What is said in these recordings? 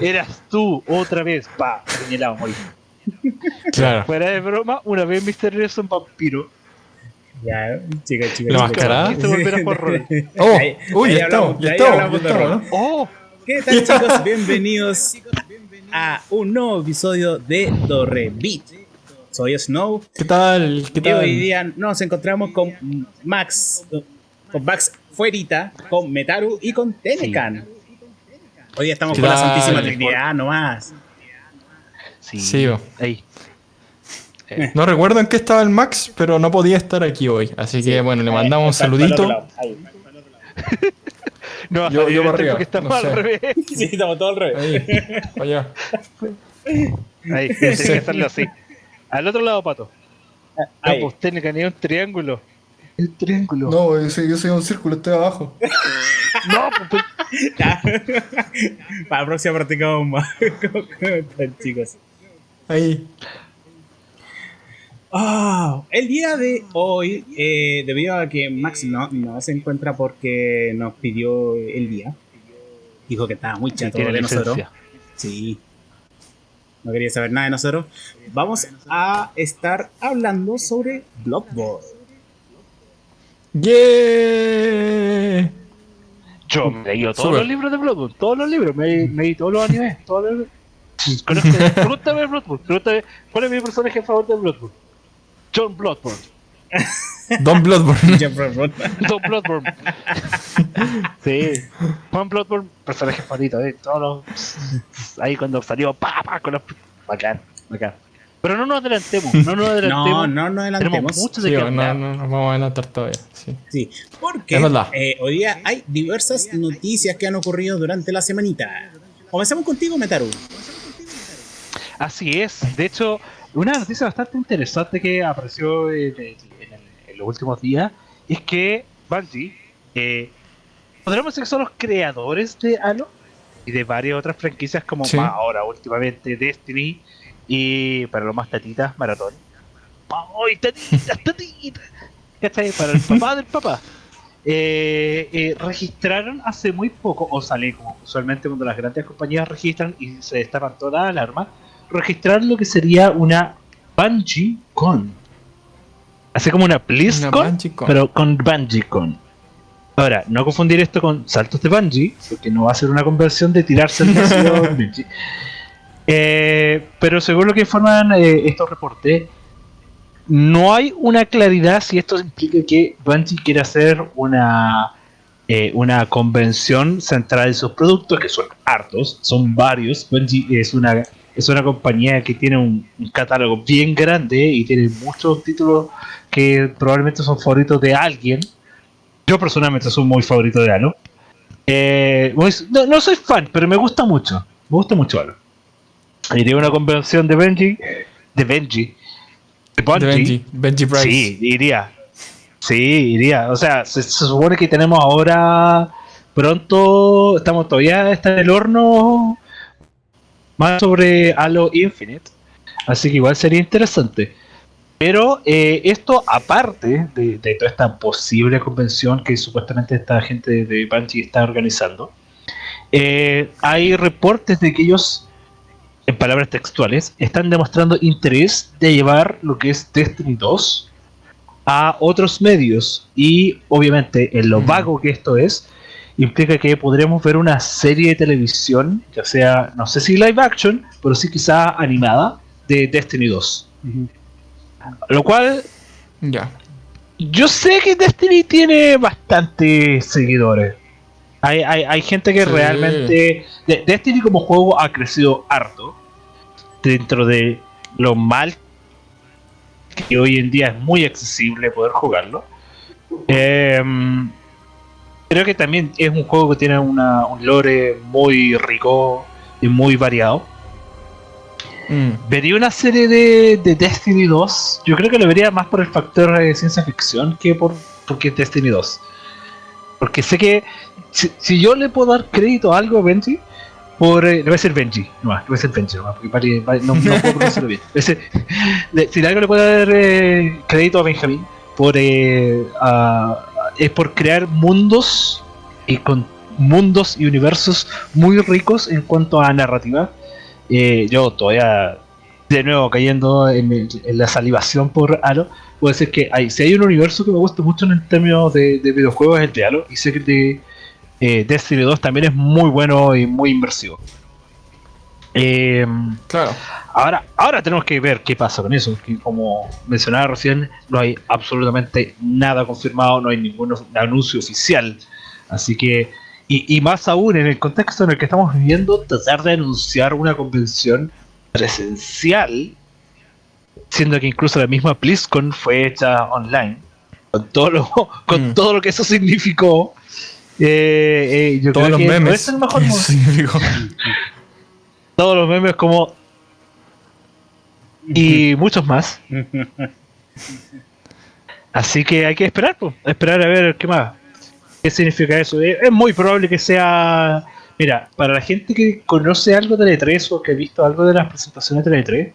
Eras tú, otra vez. Pa, señalado, morí. Claro. Fuera de broma, una vez Mr. Nelson vampiro. Ya, chicas, chicas. ¿La mascarada? Quise volver a jugar rol. Oh, Ahí- uy, ahí ya estamos, ya estamos. Oh, ¿Qué tal chicos? Bienvenidos a un nuevo episodio de Torre Beat. Soy Snow ¿Qué tal? ¿Qué y tal? hoy día nos encontramos con Max, con Max Fuerita, con Metaru y con Tenecan. Hoy estamos ¿Qué con la? Santísima Trinidad nomás. sí. Sí. Ahí. No recuerdo en qué estaba el Max, pero no podía estar aquí hoy. Así que bueno, le mandamos un saludito. No, Yo- yo para arriba, estamos no al sé. revés. Sí, estamos todos al revés. Ahí, allá. Ahí, que hacerlo así. Al otro lado, pato. Ahí. No, pues tiene que tener un triángulo. El triángulo. No, yo soy, yo soy un círculo, estoy abajo. No, pues, Ya. Para la próxima practicamos más. ¿Cómo están, chicos? Ahí. Ah, el día de hoy, eh, debido a que Max no, no se encuentra porque nos pidió el día, dijo que estaba muy sí, chato tiene de nosotros. licencia. Sí. No quería saber nada de nosotros. Vamos a estar hablando sobre Bloodborne. ¡Yeah! Yo me he leído todos los libros de Bloodborne, todos los libros, me, me leí todos los animes, todos los... Conozco, pregúntame Bloodborne, pregúntame cuál es mi personaje favorito de Bloodborne. John Bloodborne. Don Bloodborne. John Bloodborne. sí. Juan Bloodborne, personaje favorito, eh. Todos los... Ahí cuando salió, pa, pa, con los... Bacán, bacán. Pero no nos adelantemos, no nos adelantemos. No, no nos Tenemos adelantemos. mucho de Sí, qué no, no, nos vamos a adelantar todavía. Sí. Sí, porque eh, hoy día hay diversas noticias que han ocurrido durante la semanita. Comenzamos contigo, Metaru. Así es. De hecho, una noticia bastante interesante que apareció en, en- en- en los últimos días es que Bungie, eh, podríamos decir que son los creadores de Halo y de varias otras franquicias como Sí. más ahora últimamente Destiny y para los más tatitas, Maratón. ¡Ay, tatitas, tatitas! ¿Cachai? Para el papá del papá. Eh, eh, registraron hace muy poco, o sale como usualmente cuando las grandes compañías registran y se destapan todas las alarmas, registrar lo que sería una Bungie Con. Así como una BlizzCon, pero con Bungie Con. Ahora, no confundir esto con saltos de Bungie, porque no va a ser una conversión de tirarse el vacío. Eh, pero según lo que informan eh, estos reportes, no hay una claridad si esto implica que Bungie quiere hacer una eh, una convención central de sus productos, que son hartos, son varios. Bungie es una, es una compañía que tiene un, catálogo bien grande y tiene muchos títulos que probablemente son favoritos de alguien. Yo personalmente soy muy favorito de Halo. Eh, no, no soy fan, pero me gusta mucho. Me gusta mucho Halo. Iría a una convención de Bungie, de Bungie, de De Benji. Benji Price. Sí, iría. Sí, iría. O sea, se, se supone que tenemos ahora pronto, estamos todavía está en el horno más sobre Halo Infinite. Así que igual sería interesante. Pero eh, esto aparte de, de toda esta posible convención que supuestamente esta gente de Bungie está organizando, eh, hay reportes de que ellos, en palabras textuales, están demostrando interés de llevar lo que es Destiny 2 a otros medios. Y obviamente, en lo Mm. vago que esto es, implica que podremos ver una serie de televisión, ya sea, no sé si live action, pero sí quizá animada, de Destiny 2. Lo cual, Ya. yo sé que Destiny tiene bastantes seguidores. Hay, hay, hay gente que Sí. realmente... de- Destiny como juego ha crecido harto. Dentro de lo mal que hoy en día es muy accesible poder jugarlo. Em, creo que también es un juego que tiene una, un lore muy rico y muy variado. Mm. Vería una serie de, de Destiny 2. Yo creo que lo vería más por el factor de ciencia ficción que por porque es Destiny 2. Porque sé que si, si yo le puedo dar crédito a algo a Benji, por, eh, le a decir Benji, no le voy a decir Benji, nomás, porque pare- pare- no, no puedo pronunciarlo bien. Si algo le puedo dar eh, crédito a Benjamín, por, eh, a- es por crear mundos y con mundos y universos muy ricos en cuanto a narrativa. Eh, yo todavía, de nuevo, cayendo en, la salivación por Halo, puedo decir que hay, si hay un universo que me gusta mucho en términos de, de videojuegos es el de Halo, y sé que el de eh, Destiny 2 también es muy bueno y muy inmersivo. Eh, claro. Ahora, ahora tenemos que ver qué pasa con eso. Que como mencionaba recién, no hay absolutamente nada confirmado, no hay ningún anuncio oficial. Así que, y, más aún en el contexto en el que estamos viviendo, tratar de anunciar una convención presencial, siendo que incluso la misma BlizzCon fue hecha online, con todo lo, con mm. todo lo que eso significó. Eh, eh, Todos los memes. el mejor Todos los memes como... Y muchos más. Así que hay que esperar, pues, esperar a ver qué más. ¿Qué significa eso? Eh, es muy probable que sea... Mira, para la gente que conoce algo de E3 o que ha visto algo de las presentaciones de E3,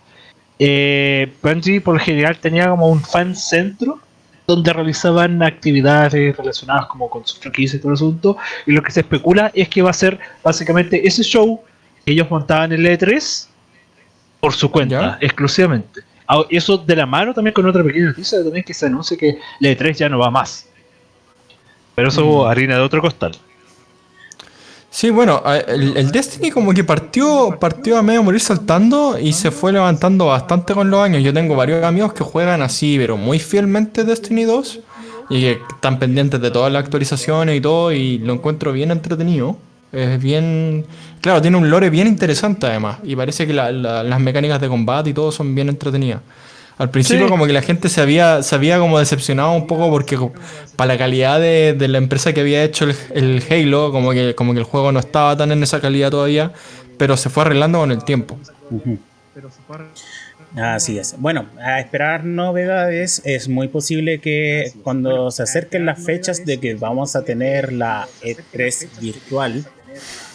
eh, Bungie por lo general tenía como un fan centro donde realizaban actividades relacionadas como con su franquicia y todo el asunto, y lo que se especula es que va a ser básicamente ese show ellos montaban el E3 por su cuenta, exclusivamente. Ah, eso de la mano también con otra pequeña noticia también que se anuncia que el E3 ya no va más. Pero eso mm. harina de otro costal. Sí, bueno, el, Destiny como que partió, partió a medio morir saltando y se fue levantando bastante con los años. Yo tengo varios amigos que juegan así, pero muy fielmente Destiny 2 y que están pendientes de todas las actualizaciones y todo y lo encuentro bien entretenido. Es bien. Claro, tiene un lore bien interesante además. Y parece que las mecánicas de combate y todo son bien entretenidas. Al principio como que la gente se había, se había como decepcionado un poco porque para la calidad de, la empresa que había hecho el, Halo, como que, como que el juego no estaba tan en esa calidad todavía, pero se fue arreglando con el tiempo. Así es. Bueno, a esperar novedades. Es muy posible que cuando se acerquen las fechas de que vamos a tener la E3 virtual,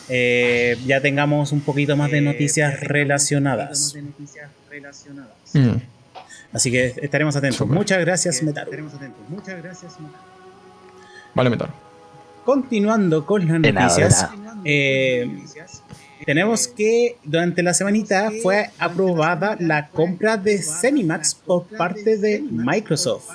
eh, ya tengamos un poquito más de noticias relacionadas. Mm. Así que estaremos atentos. Muchas gracias, Metaro. Muchas gracias, Vale, Metaro. Continuando con las noticias, eh, tenemos que durante la semanita fue aprobada la compra de Cenimax por parte de Microsoft.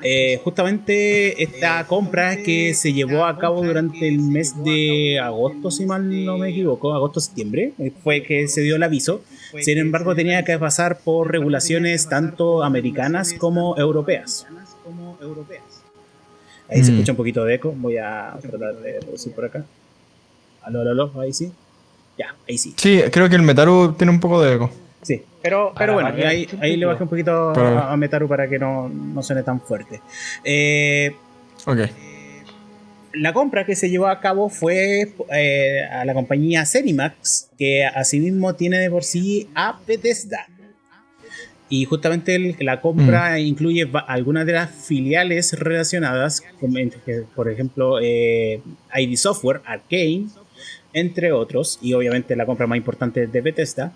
Eh, justamente esta compra que se llevó a cabo durante el mes de agosto, si mal no me equivoco, agosto-septiembre, eh, fue que se dio el aviso. Sin embargo, tenía que pasar por regulaciones tanto americanas como europeas. Ahí se mm. escucha un poquito de eco, voy a tratar de reducir por acá. Aló, aló, aló, ahí sí. Ya, ahí sí. Sí, creo que el Metaru tiene un poco de eco. Sí, pero, pero bueno, ahí, ahí, le bajé un poquito a, Metaru para que no, no suene tan fuerte. Eh, ok. La compra que se llevó a cabo fue eh, a la compañía Cenimax, que asimismo tiene de por sí a Bethesda. Y justamente la compra mm. incluye algunas de las filiales relacionadas, como, por ejemplo eh, ID Software, Arcane, entre otros, y obviamente la compra más importante de Bethesda.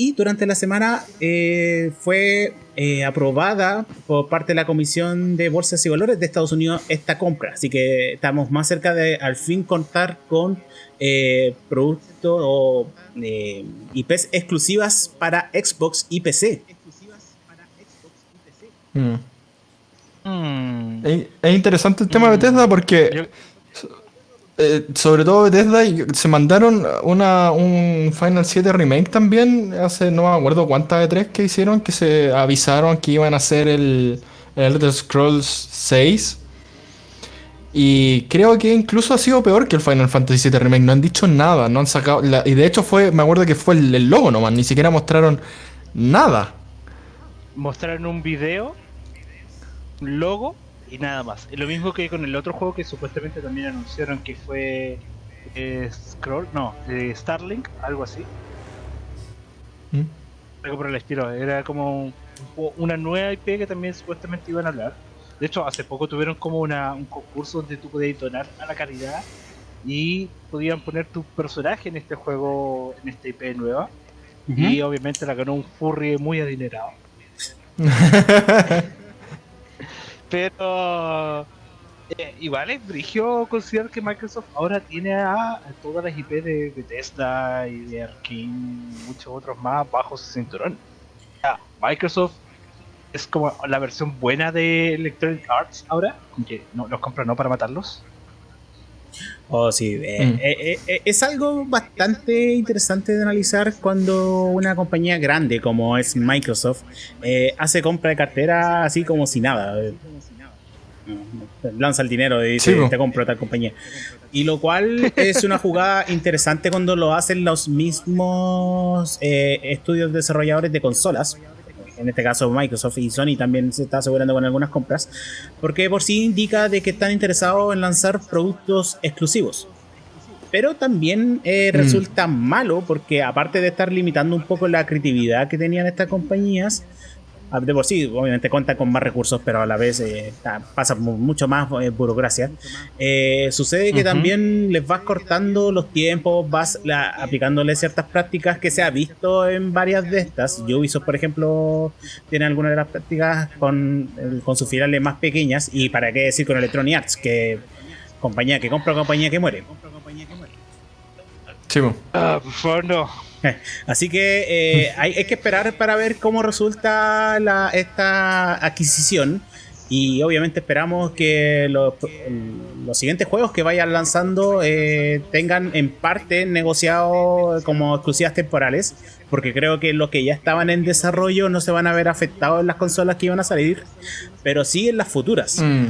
Y durante la semana eh, fue eh, aprobada por parte de la Comisión de Bolsas y Valores de Estados Unidos esta compra. Así que estamos más cerca de al fin contar con eh, productos o IPs exclusivas para Xbox y PC. Mm. Mm. Es, interesante el tema de Bethesda porque... Eh, sobre todo Bethesda, se mandaron una, un Final 7 Remake también, hace no me acuerdo cuántas de tres que hicieron, que se avisaron que iban a hacer el, Elder Scrolls 6. Y creo que incluso ha sido peor que el Final Fantasy VII Remake. No han dicho nada, no han sacado. y de hecho fue, me acuerdo que fue el, el, logo nomás, ni siquiera mostraron nada. Mostraron un video, logo y nada más. Lo mismo que con el otro juego que supuestamente también anunciaron que fue eh, Scroll, no, eh, Starlink, algo así. ¿Mm? Algo por el estilo, era como una nueva IP que también supuestamente iban a hablar. De hecho, hace poco tuvieron como una, un concurso donde tú podías donar a la caridad y podían poner tu personaje en este juego, en esta IP nueva. Y obviamente la ganó un furry muy adinerado. Pero Eh, igual es brigio considerar que Microsoft ahora tiene a, todas las IP de Bethesda y de Arkane y muchos otros más bajo su cinturón. Microsoft es como la versión buena de Electronic Arts ahora, que no, los compra no para matarlos. Oh, sí. Eh, mm. eh, eh, es algo bastante interesante de analizar cuando una compañía grande como es Microsoft hace compra de cartera así como si nada. Lanza el dinero y dice, te compro tal compañía. Y lo cual es una jugada interesante cuando lo hacen los mismos estudios desarrolladores de consolas en este caso Microsoft y Sony también se está asegurando con algunas compras, porque por sí indica de que están interesados en lanzar productos exclusivos. Pero también eh, mm. resulta malo porque aparte de estar limitando un poco la creatividad que tenían estas compañías, de por sí, obviamente cuenta con más recursos, pero a la vez eh, pasa mucho más eh, burocracia. Eh, sucede que también les vas cortando los tiempos, vas aplicándole ciertas prácticas que se ha visto en varias de estas. Ubisoft, por ejemplo, tiene algunas de las prácticas con, con sus finales más pequeñas. Y para qué decir con Electronic Arts, que compañía que compra, compañía que muere. Sí, ah, por favor, no. Así que eh, hay, que esperar para ver cómo resulta esta adquisición. Y obviamente esperamos que los, siguientes juegos que vayan lanzando eh, tengan en parte negociado como exclusivas temporales. Porque creo que los que ya estaban en desarrollo no se van a ver afectados en las consolas que iban a salir. Pero sí en las futuras. Mm,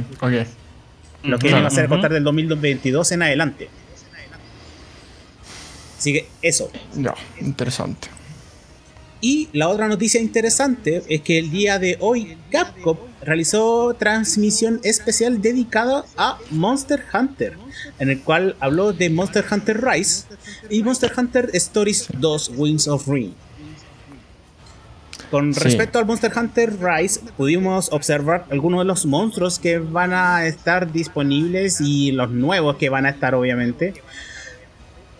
Lo que va a ser a contar del 2022 en adelante. Así que eso. Ya, interesante. Y la otra noticia interesante es que el día de hoy Capcom realizó transmisión especial dedicada a Monster Hunter, en el cual habló de Monster Hunter Rise y Monster Hunter Stories 2 Wings of Ring. Con respecto al Monster Hunter Rise, pudimos observar algunos de los monstruos que van a estar disponibles y los nuevos que van a estar obviamente.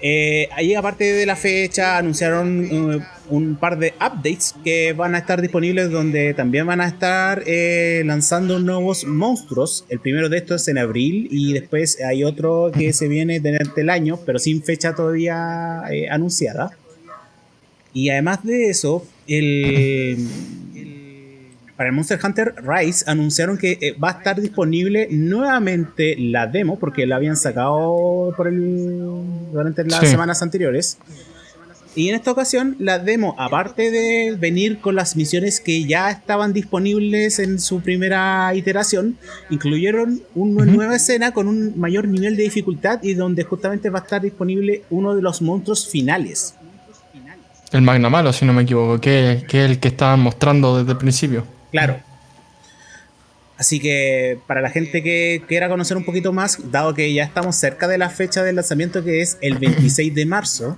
Eh, ahí aparte de la fecha anunciaron uh, un par de updates que van a estar disponibles donde también van a estar eh, lanzando nuevos monstruos. El primero de estos es en abril y después hay otro que se viene durante el año pero sin fecha todavía eh, anunciada. Y además de eso, el, para el Monster Hunter Rise anunciaron que eh, va a estar disponible nuevamente la demo, porque la habían sacado por el, durante las semanas anteriores. Y en esta ocasión, la demo, aparte de venir con las misiones que ya estaban disponibles en su primera iteración, incluyeron una nueva escena con un mayor nivel de dificultad y donde justamente va a estar disponible uno de los monstruos finales. El Magna Malo, si no me equivoco, que, es el que estaban mostrando desde el principio. Claro. Así que para la gente que quiera conocer un poquito más, dado que ya estamos cerca de la fecha del lanzamiento que es el 26 de marzo,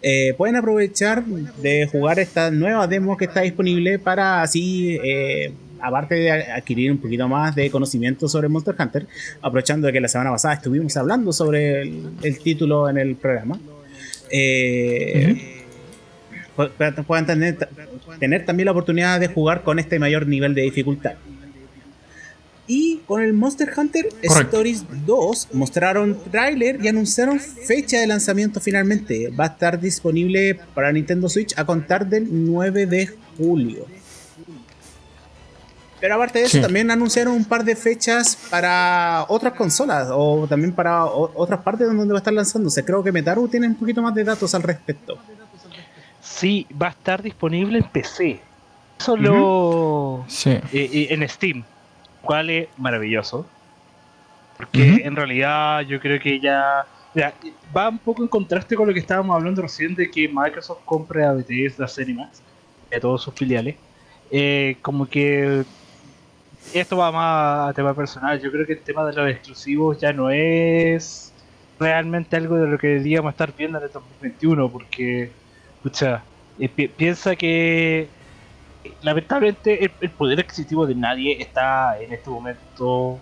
eh, pueden aprovechar de jugar esta nueva demo que está disponible para así, eh, aparte de adquirir un poquito más de conocimiento sobre Monster Hunter, aprovechando de que la semana pasada estuvimos hablando sobre el, título en el programa. Eh, puedan tener, tener también la oportunidad de jugar con este mayor nivel de dificultad. Y con el Monster Hunter Stories 2 mostraron tráiler y anunciaron fecha de lanzamiento finalmente. Va a estar disponible para Nintendo Switch a contar del 9 de julio. Pero aparte de eso, también anunciaron un par de fechas para otras consolas o también para otras partes donde va a estar lanzándose. Creo que Metaru tiene un poquito más de datos al respecto. Sí, va a estar disponible en PC. Solo eh, eh, en Steam. Cual es maravilloso. Porque en realidad yo creo que ya, va un poco en contraste con lo que estábamos hablando recién de que Microsoft compre a Bethesda Cinemax y a todos sus filiales. Eh, como que esto va más a tema personal. Yo creo que el tema de los exclusivos ya no es realmente algo de lo que deberíamos estar viendo en el 2021 porque escucha, eh, piensa que lamentablemente el, poder adquisitivo de nadie está en este momento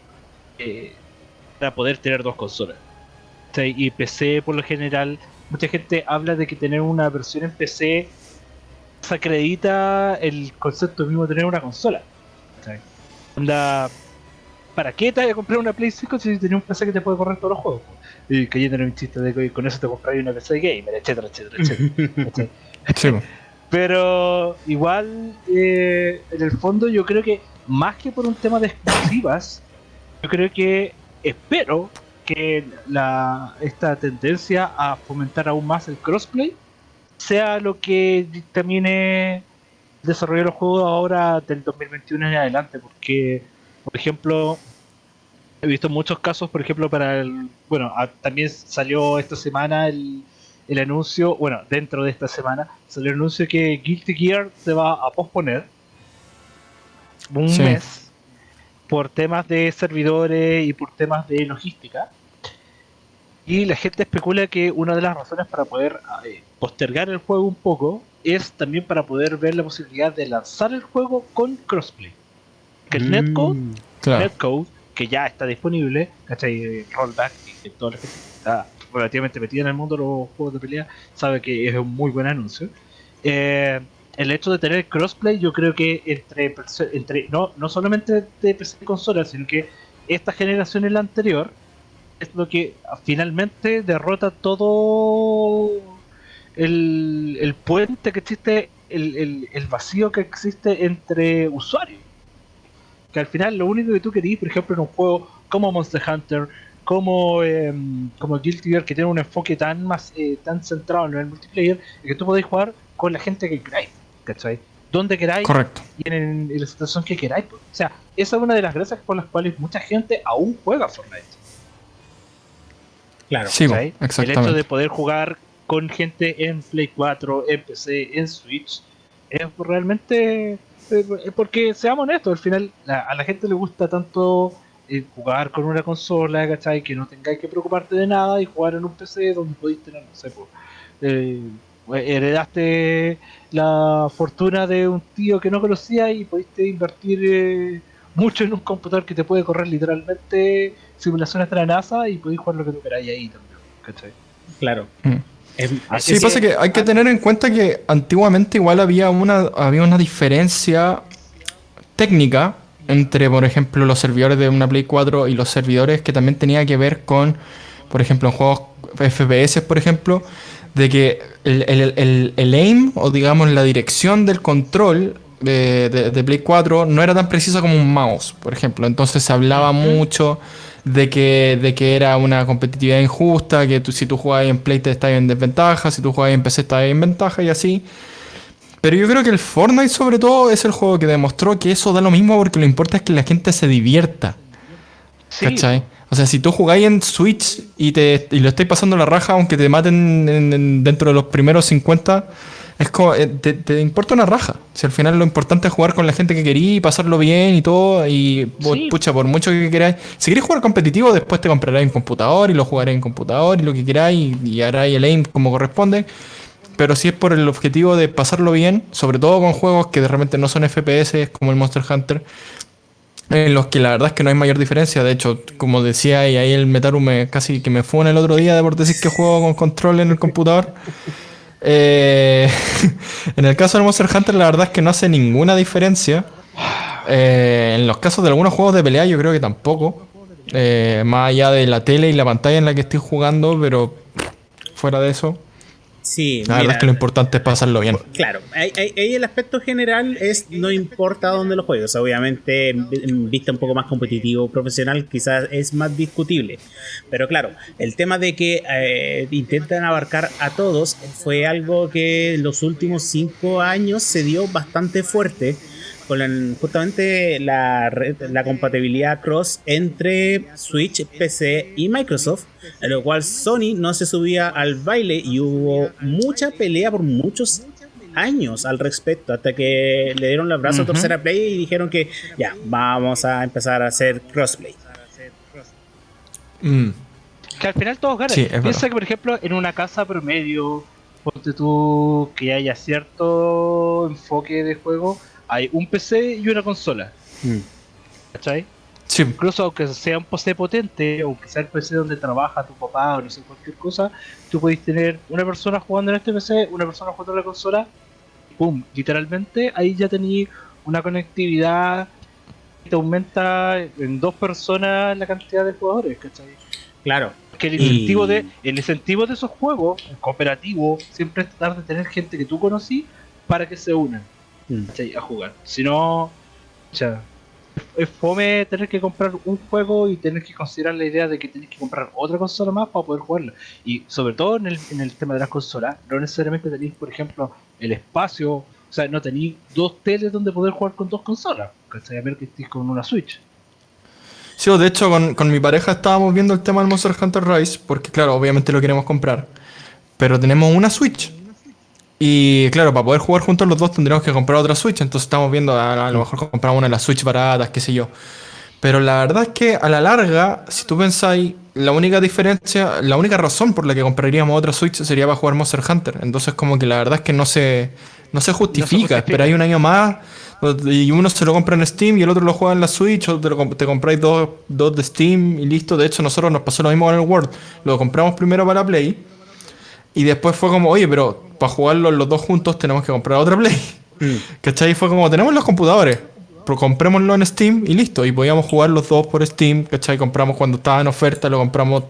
eh, para poder tener dos consolas. y PC por lo general, mucha gente habla de que tener una versión en PC se acredita el concepto mismo de tener una consola. ¿Para qué te vas a comprar una Play 5 si tenés un PC que te puede correr todos los juegos? Y cayendo en un chiste de que con eso te compras una PC gamer, etcétera, etcétera, etcétera. Sí. Pero igual, eh, en el fondo yo creo que más que por un tema de exclusivas, yo creo que espero que la, esta tendencia a fomentar aún más el crossplay sea lo que dictamine desarrollar los juegos ahora del 2021 en adelante, porque, por ejemplo, he visto muchos casos, por ejemplo, para el. Bueno, a- también salió esta semana el, el anuncio, bueno, dentro de esta semana, salió el anuncio que Guilty Gear se va a posponer un Sí. mes por temas de servidores y por temas de logística. Y la gente especula que una de las razones para poder eh, postergar el juego un poco es también para poder ver la posibilidad de lanzar el juego con crossplay. Que el netcode Mm. Claro. Netcode, que ya está disponible, ¿cachai? Rollback, y que toda la gente que está relativamente metida en el mundo de los juegos de pelea, sabe que es un muy buen anuncio. Eh, el hecho de tener crossplay, yo creo que entre, entre no, no solamente de PC y consola, sino que esta generación y la anterior, es lo que finalmente derrota todo el, el puente que existe, el, el- el vacío que existe entre usuarios que al final lo único que tú querías, por ejemplo, en un juego como Monster Hunter, como, em, como Guilty Gear, que tiene un enfoque tan más eh, tan centrado en el multiplayer, es que tú podéis jugar con la gente que queráis, ¿cachai? Donde queráis Correcto. y en, en la situación que queráis. O sea, esa es una de las gracias por las cuales mucha gente aún juega Fortnite. Claro. Sí. El hecho de poder jugar con gente en Play 4, en PC, en Switch, es realmente. Eh, Porque seamos honestos, al final la- a la gente le gusta tanto eh, jugar con una consola, ¿cachai? Que no tengáis que preocuparte de nada y jugar en un PC donde podéis tener, no sé, eh, heredaste la fortuna de un tío que no conocía y pudiste invertir eh, mucho en un computador que te puede correr literalmente simulaciones de la NASA y podéis jugar lo que tú queráis ahí también, ¿cachai? Claro. Mm. Es- Sí, pasa que hay que tener en cuenta que antiguamente igual había una, había una diferencia técnica entre, por ejemplo, los servidores de una Play 4 y los servidores que también tenía que ver con, por ejemplo, en juegos FPS, por ejemplo, de que el, el- el- el aim, o digamos la dirección del control de, de- de Play 4 no era tan precisa como un mouse, por ejemplo. Entonces se hablaba mucho de que, de que era una competitividad injusta, que tú- si tú jugabas en Play te estabas en desventaja, si tú jugabas en PC estabas en ventaja y así. Pero yo creo que el Fortnite sobre todo es el juego que demostró que eso da lo mismo porque lo importante es que la gente se divierta. Sí, ¿Cachai? O sea, si tú jugáis en Switch y, te, y lo estáis pasando la raja, aunque te maten en- en- dentro de los primeros 50, es como, eh, te, te importa una raja. Si al final lo importante es jugar con la gente que querí y pasarlo bien y todo, y Sí. pucha, por mucho que queráis. Si queréis jugar competitivo, después te comprarás en computador y lo jugaré en computador y lo que queráis y, y haráis el aim como corresponde. Pero si es por el objetivo de pasarlo bien, sobre todo con juegos que de repente no son FPS, como el Monster Hunter, en los que la verdad es que no hay mayor diferencia. De hecho, como decía, y ahí el Metaru me casi que me fue en el otro día de por decir que juego con control en el computador. Eh, en el caso del Monster Hunter, la verdad es que no hace ninguna diferencia. Eh, en los casos de algunos juegos de pelea, yo creo que tampoco. Eh, más allá de la tele y la pantalla en la que estoy jugando, pero fuera de eso, Sí, la verdad es que lo importante es pasarlo bien. Claro, ahí, el aspecto general es no importa dónde lo juegues. Obviamente, en en vista un poco más competitivo, profesional, quizás es más discutible. Pero claro, el tema de que eh, intentan abarcar a todos fue algo que en los últimos cinco años se dio bastante fuerte. Con la- justamente la, red- la compatibilidad cross entre Switch, PC y Microsoft, en lo cual Sony no se subía al baile y hubo mucha pelea por muchos años al respecto, hasta que le dieron el abrazo a. Tercera Play y dijeron que ya, vamos a empezar a hacer crossplay. Mm. Que al final todos ganan. Sí, Piensa verdad. que, por ejemplo, en una casa promedio, ponte tú que haya cierto enfoque de juego, hay un PC y una consola. ¿Cachai? Sí, Incluso aunque sea un PC potente, aunque sea el PC donde trabaja tu papá o no sé, cualquier cosa, tú podéis tener una persona jugando en este PC, una persona jugando en la consola, y ¡pum! Literalmente ahí ya tenéis una conectividad te aumenta en dos personas la cantidad de jugadores, ¿cachai? Claro. Que el Y- incentivo, de, el incentivo de esos juegos, el cooperativo, siempre es tratar de tener gente que tú conocí para que se unan Mm. a jugar. Si no, sea, es fome tener que comprar un juego y tener que considerar la idea de que tienes que comprar otra consola más para poder jugarla. Y sobre todo en el, en el tema de las consolas, no necesariamente tenéis, por ejemplo, el espacio, o sea, no tenéis dos teles donde poder jugar con dos consolas, ¿cachai? A ver que estéis con una Switch. Sí, de hecho con, con mi pareja estábamos viendo el tema del Monster Hunter Rise, porque claro, obviamente lo queremos comprar. Pero tenemos una Switch. Y claro, para poder jugar juntos los dos tendríamos que comprar otra Switch. Entonces estamos viendo, a, a lo mejor compramos una de las Switch baratas, qué sé yo. Pero la verdad es que a la larga, si tú pensáis, la única diferencia, la única razón por la que compraríamos otra Switch sería para jugar Monster Hunter. Entonces como que la verdad es que no se, no se justifica. justifica. Esperáis un año más y uno se lo compra en Steam y el otro lo juega en la Switch o te, lo te compráis dos, dos de Steam y listo. De hecho, nosotros nos pasó lo mismo con el World. Lo compramos primero para Play y después fue como, oye, pero para jugarlo los dos juntos tenemos que comprar otra Play. Mm. ¿Cachai? Fue como, tenemos los computadores, pero comprémoslo en Steam y listo. Y podíamos jugar los dos por Steam, ¿cachai? Compramos cuando estaba en oferta, lo compramos.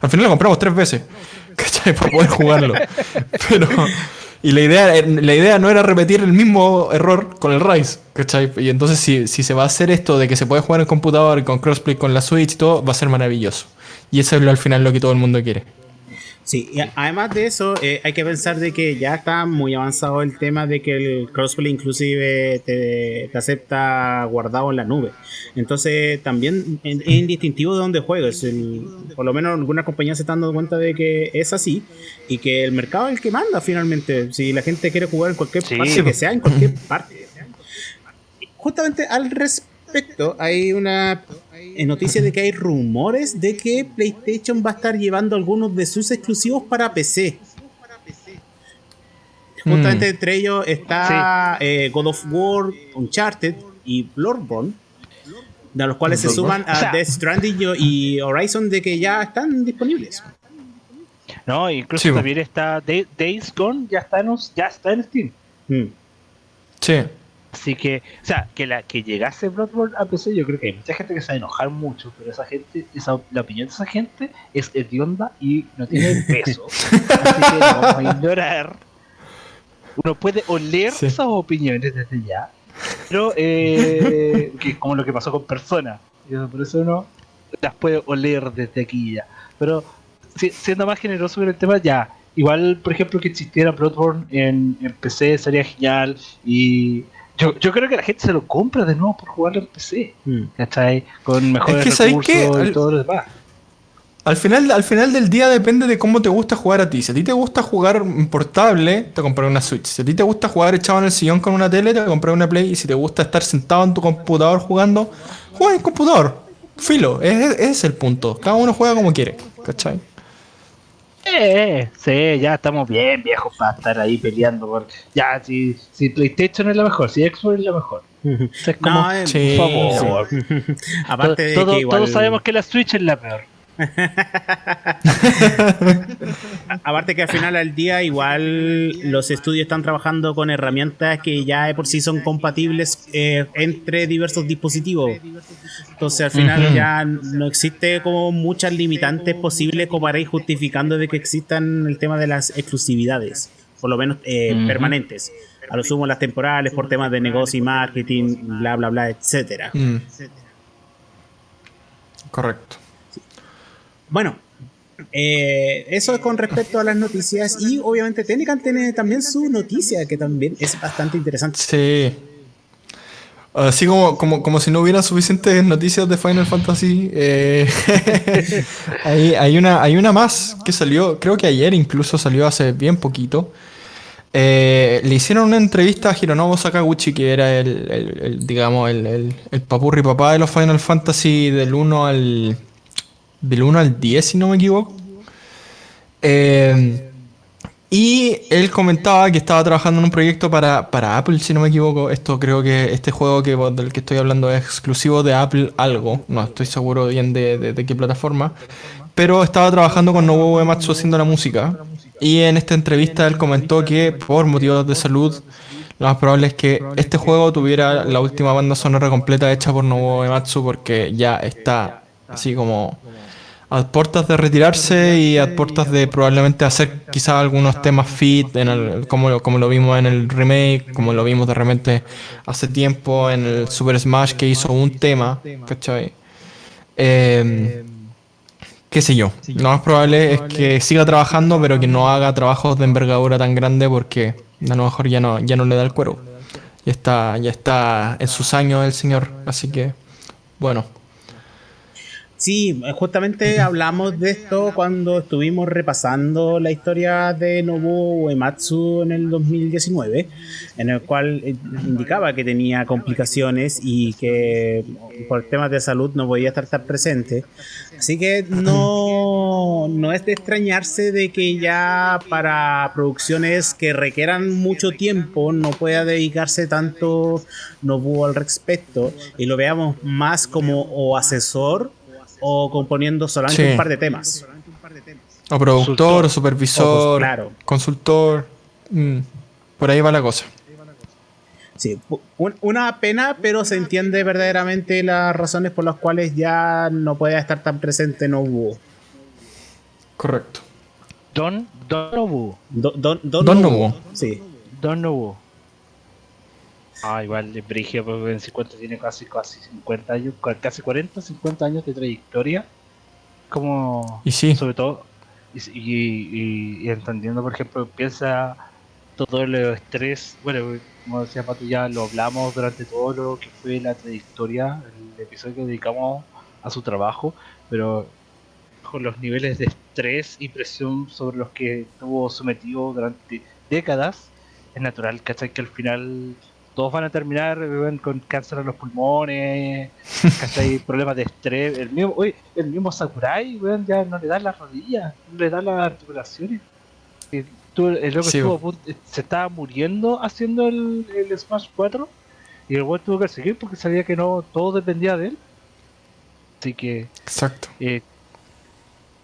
Al final lo compramos tres veces, ¿cachai? Para poder jugarlo. Pero. Y la idea, la idea no era repetir el mismo error con el Rise, ¿cachai? Y entonces, si, si se va a hacer esto de que se puede jugar en computador y con crossplay con la Switch y todo, va a ser maravilloso. Y eso es lo- al final lo que todo el mundo quiere. Sí, y además de eso, eh, hay que pensar de que ya está muy avanzado el tema de que el crossplay inclusive te, te acepta guardado en la nube. Entonces también es indistintivo de dónde juegues. El- por lo menos algunas compañías se están dando cuenta de que es así y que el mercado es el que manda finalmente. Si la gente quiere jugar en cualquier Sí. parte, que sea en cualquier parte. Justamente al respecto, hay una noticia de que hay rumores de que PlayStation va a estar llevando algunos de sus exclusivos para PC. Justamente Mm. entre ellos está eh, God of War, Uncharted y Bloodborne, de los cuales se suman a O sea- Death Stranding y Horizon de que ya están disponibles. No, incluso Sí, también está Day- Days Gone, ya está en, ya está en Steam. Mm. Sí. Así que, o sea, que la que llegase Bloodborne a PC, yo creo que hay mucha gente que se va a enojar mucho, pero esa gente, esa, la opinión de esa gente es hedionda y no tiene peso. Así que la vamos a ignorar. Uno puede oler Sí. esas opiniones desde ya, pero eh, que es como lo que pasó con Persona. Por eso uno las puede oler desde aquí ya. Pero si- siendo más generoso con el tema, ya. Igual, por ejemplo, que existiera Bloodborne en, en PC sería genial. Y yo, yo creo que la gente se lo compra de nuevo por jugarlo en PC. Mm. ¿Cachai? Con mejores que, ¿sabes recursos qué? y Al- todo lo demás. Al final, al final del día depende de cómo te gusta jugar a ti. Si a ti te gusta jugar en portable, te compras una Switch. Si a ti te gusta jugar echado en el sillón con una tele, te compras una Play. Y si te gusta estar sentado en tu computador jugando, juega en computador. Filo, ese ese es el punto. Cada uno juega como quiere. ¿Cachai? Eh, sí, ya estamos bien viejos para estar ahí peleando. Por... Ya, si, si PlayStation es la mejor, si Xbox es la mejor. Es como, No, eh, Sí. por favor. Aparte de Todo- que igual, Todos sabemos que la Switch es la peor. aparte que al final al día igual los estudios están trabajando con herramientas que ya de por sí son compatibles eh, entre diversos dispositivos. Entonces al final ya no existe como muchas limitantes posibles como para ir justificando de que existan el tema de las exclusividades, por lo menos eh, permanentes. A lo sumo las temporales por temas de negocio y marketing, bla bla bla, etcétera. Mm. Correcto. Bueno, eh, eso es con respecto a las noticias y obviamente Tenecan tiene también su noticia que también es bastante interesante. Sí. Así como, como, como si no hubiera suficientes noticias de Final Fantasy. eh, hay, hay una, hay una más que salió, creo que ayer incluso salió hace bien poquito. Eh, le hicieron una entrevista a Hironobu Sakaguchi, que era el, el- el, digamos, el, el papurri papá de los Final Fantasy del 1 al, del 1 al 10, si no me equivoco. Eh, y él comentaba que estaba trabajando en un proyecto para, para Apple, si no me equivoco. Esto creo que este juego que, del que estoy hablando es exclusivo de Apple algo. No estoy seguro bien de, de- qué plataforma. Pero estaba trabajando con Nobuo Uematsu haciendo la música. Y en esta entrevista él comentó que por motivos de salud lo más probable es que este juego tuviera la última banda sonora completa hecha por Nobuo Ematsu porque ya está así como a puertas de retirarse y a puertas de probablemente hacer quizás algunos temas fit, en el, como, como lo vimos en el remake, como lo vimos de repente hace tiempo en el Super Smash que hizo un tema, ¿cachai? Eh, qué sé yo, lo más probable es que siga trabajando pero que no haga trabajos de envergadura tan grande porque a lo mejor ya no, ya no le da el cuero. Ya está, ya está en sus años el señor, así que bueno. Sí, justamente hablamos de esto cuando estuvimos repasando la historia de Nobuo Uematsu en el 2019, en el cual eh, indicaba que tenía complicaciones y que por temas de salud no podía estar tan presente. Así que no, no es de extrañarse de que ya para producciones que requieran mucho tiempo no pueda dedicarse tanto Nobuo al respecto y lo veamos más como o asesor o componiendo solamente Sí. un par de temas. O productor, o supervisor, O, claro. consultor. mm, por ahí va la cosa. Sí, un- una pena, pero se entiende verdaderamente las razones por las cuales ya no puede estar tan presente Nobuo. Correcto. Don, Don Nobu. Do- Don, Don, Don Nobuo. Nobuo. Sí. Don Nobu. Ah, igual de Brigio, porque en 50 tiene casi, casi 50 años, casi 40, 50 años de trayectoria. Como, Y sí. sobre todo, y, y- y- y entendiendo, por ejemplo, piensa todo el estrés, bueno, como decía Pato, ya lo hablamos durante todo lo que fue la trayectoria, el episodio que dedicamos a su trabajo, pero con los niveles de estrés y presión sobre los que estuvo sometido durante décadas, es natural, ¿cachai? Que al final todos van a terminar con cáncer en los pulmones, ¿cachai? Problemas de estrés. El mismo, oye, el mismo Sakurai, weón, ya no le dan las rodillas, no le dan las articulaciones. Y tú- el loco Sí, estuvo se estaba muriendo haciendo el, el Smash 4 y el weón tuvo que seguir porque sabía que no todo dependía de él. Así que Exacto. eh,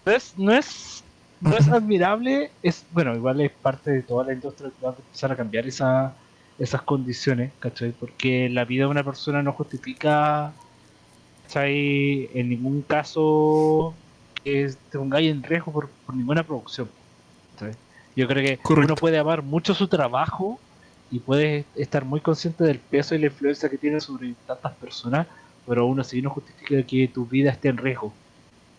no es, no es, no es admirable, es bueno, igual es parte de toda la industria que va a empezar a cambiar esa, esas condiciones, ¿cachai? Porque la vida de una persona no justifica, ¿cachai? En ningún caso que te pongáis en riesgo por, por ninguna producción. ¿cachai? Yo creo que Correcto. uno puede amar mucho su trabajo y puede estar muy consciente del peso y la influencia que tiene sobre tantas personas, pero aún así no justifica que tu vida esté en riesgo.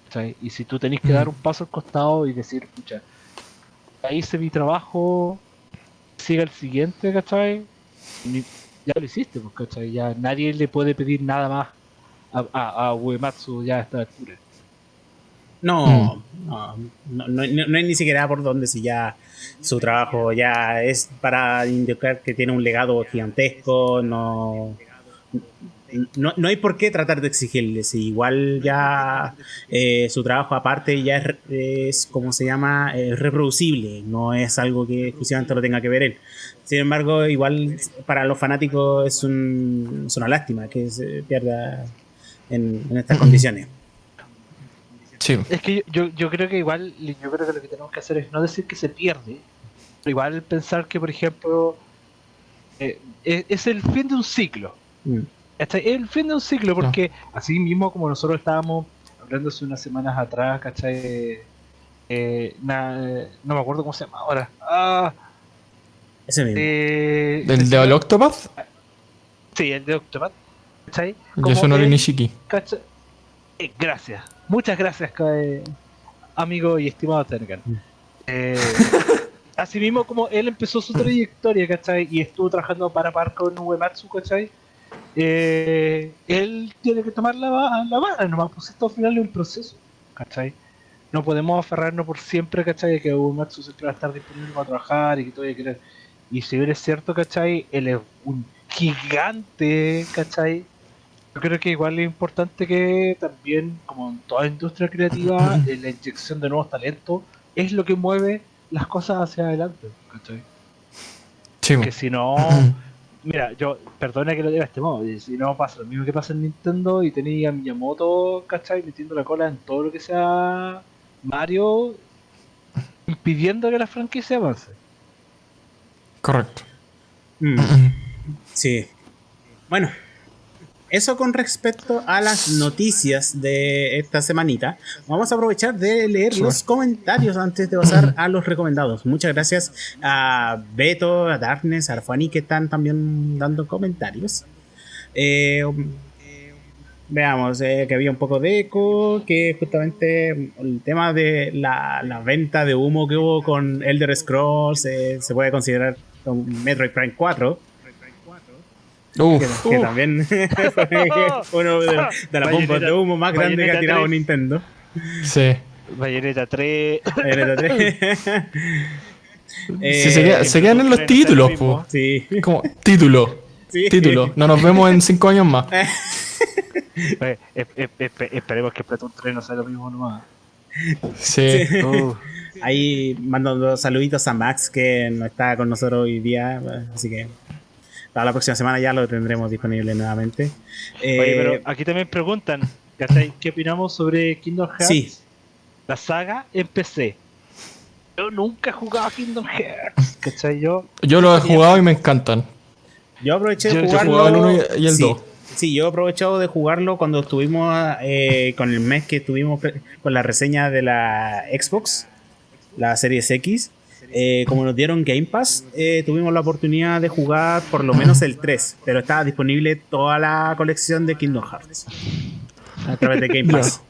¿cachai? Y si tú tenés que Mm. dar un paso al costado y decir, pucha, ya hice mi trabajo, siga el siguiente, ¿cachai? Ya lo hiciste, pues, ¿cachai? Ya nadie le puede pedir nada más a, a, a Uematsu ya a esta altura. No, no, no, no, no- no hay ni siquiera por dónde si ya su trabajo ya es para indicar que tiene un legado gigantesco, no, no, no hay por qué tratar de exigirle, si igual ya eh, su trabajo aparte ya es, es como se llama, eh, reproducible, no es algo que exclusivamente lo tenga que ver él. Sin embargo, igual para los fanáticos es, un, es una lástima que se pierda en, en estas condiciones. Sí. Es que yo, yo, yo creo que igual, yo creo que lo que tenemos que hacer es no decir que se pierde, pero igual pensar que, por ejemplo, eh, es, es el fin de un ciclo. Mm. ¿Cachai? Es el fin de un ciclo, porque así mismo como nosotros estábamos hablando hace unas semanas atrás, ¿cachai? Eh, na- no me acuerdo cómo se llama ahora. Ah, Ese mismo. eh, ¿Del de Octopath? Sí, el de Octopath. ¿Cachai? Como Yasunori Nishiki. ¿Cachai? Eh, gracias. Muchas gracias, eh, amigo y estimado Tenecan. Eh, así mismo como él empezó su trayectoria, ¿cachai? Y estuvo trabajando para par con Uematsu, ¿cachai? Eh, él tiene que tomar la, la vara, nomás, pues esto al final es un proceso, ¿cachai? No podemos aferrarnos por siempre, ¿cachai? Que Uematsu siempre va a estar disponible para trabajar y que todo querer. Y si bien es cierto, ¿cachai? Él es un gigante, ¿cachai? Yo creo que igual es importante que también, como en toda industria creativa, eh, la inyección de nuevos talentos es lo que mueve las cosas hacia adelante, ¿cachai? Sí. Que si no, mira, yo, perdona que lo diga de este modo, si no pasa lo mismo que pasa en Nintendo y tenía a Miyamoto, ¿cachai? Metiendo la cola en todo lo que sea Mario, impidiendo que la franquicia avance. Correcto. Mm, sí. Bueno, eso con respecto a las noticias de esta semanita. Vamos a aprovechar de leer los comentarios antes de pasar a los recomendados. Muchas gracias a Beto, a Darkness, a Arfani que están también dando comentarios. Eh, veamos, eh, que había un poco de eco, que justamente el tema de la, la venta de humo que hubo con Elder Scrolls eh, se puede considerar un Metroid Prime 4. Uf, Que, que también uno de, de las bombas de humo más grandes que ha tirado 3. Nintendo. sí. Bayonetta 3. Bayonetta 3. Eh, Sí, se, queda- se quedan en los títulos, po. Sí. Como, título. Sí. Título. No nos vemos en cinco años más. Oye, esp- esp- esp- esperemos que Splatoon 3 no sea lo mismo nomás. Sí. Sí. Uh, Ahí mandando saluditos a Max que no está con nosotros hoy día, así que para la próxima semana ya lo tendremos disponible nuevamente. Eh, Oye, pero aquí también preguntan, ¿cachai? ¿Qué opinamos sobre Kingdom Hearts? Sí. La saga en PC. Yo nunca he jugado a Kingdom Hearts, ¿cachai? Yo, Yo los he jugado y me encantan. Yo aproveché Yo- de yo jugarlo. jugaba el uno y- y el sí, dos. Sí, yo he aprovechado de jugarlo cuando estuvimos eh, con el mes que estuvimos con la reseña de la Xbox, la Series X. Eh, como nos dieron Game Pass, eh, tuvimos la oportunidad de jugar por lo menos el 3, pero estaba disponible toda la colección de Kingdom Hearts a través de Game Pass.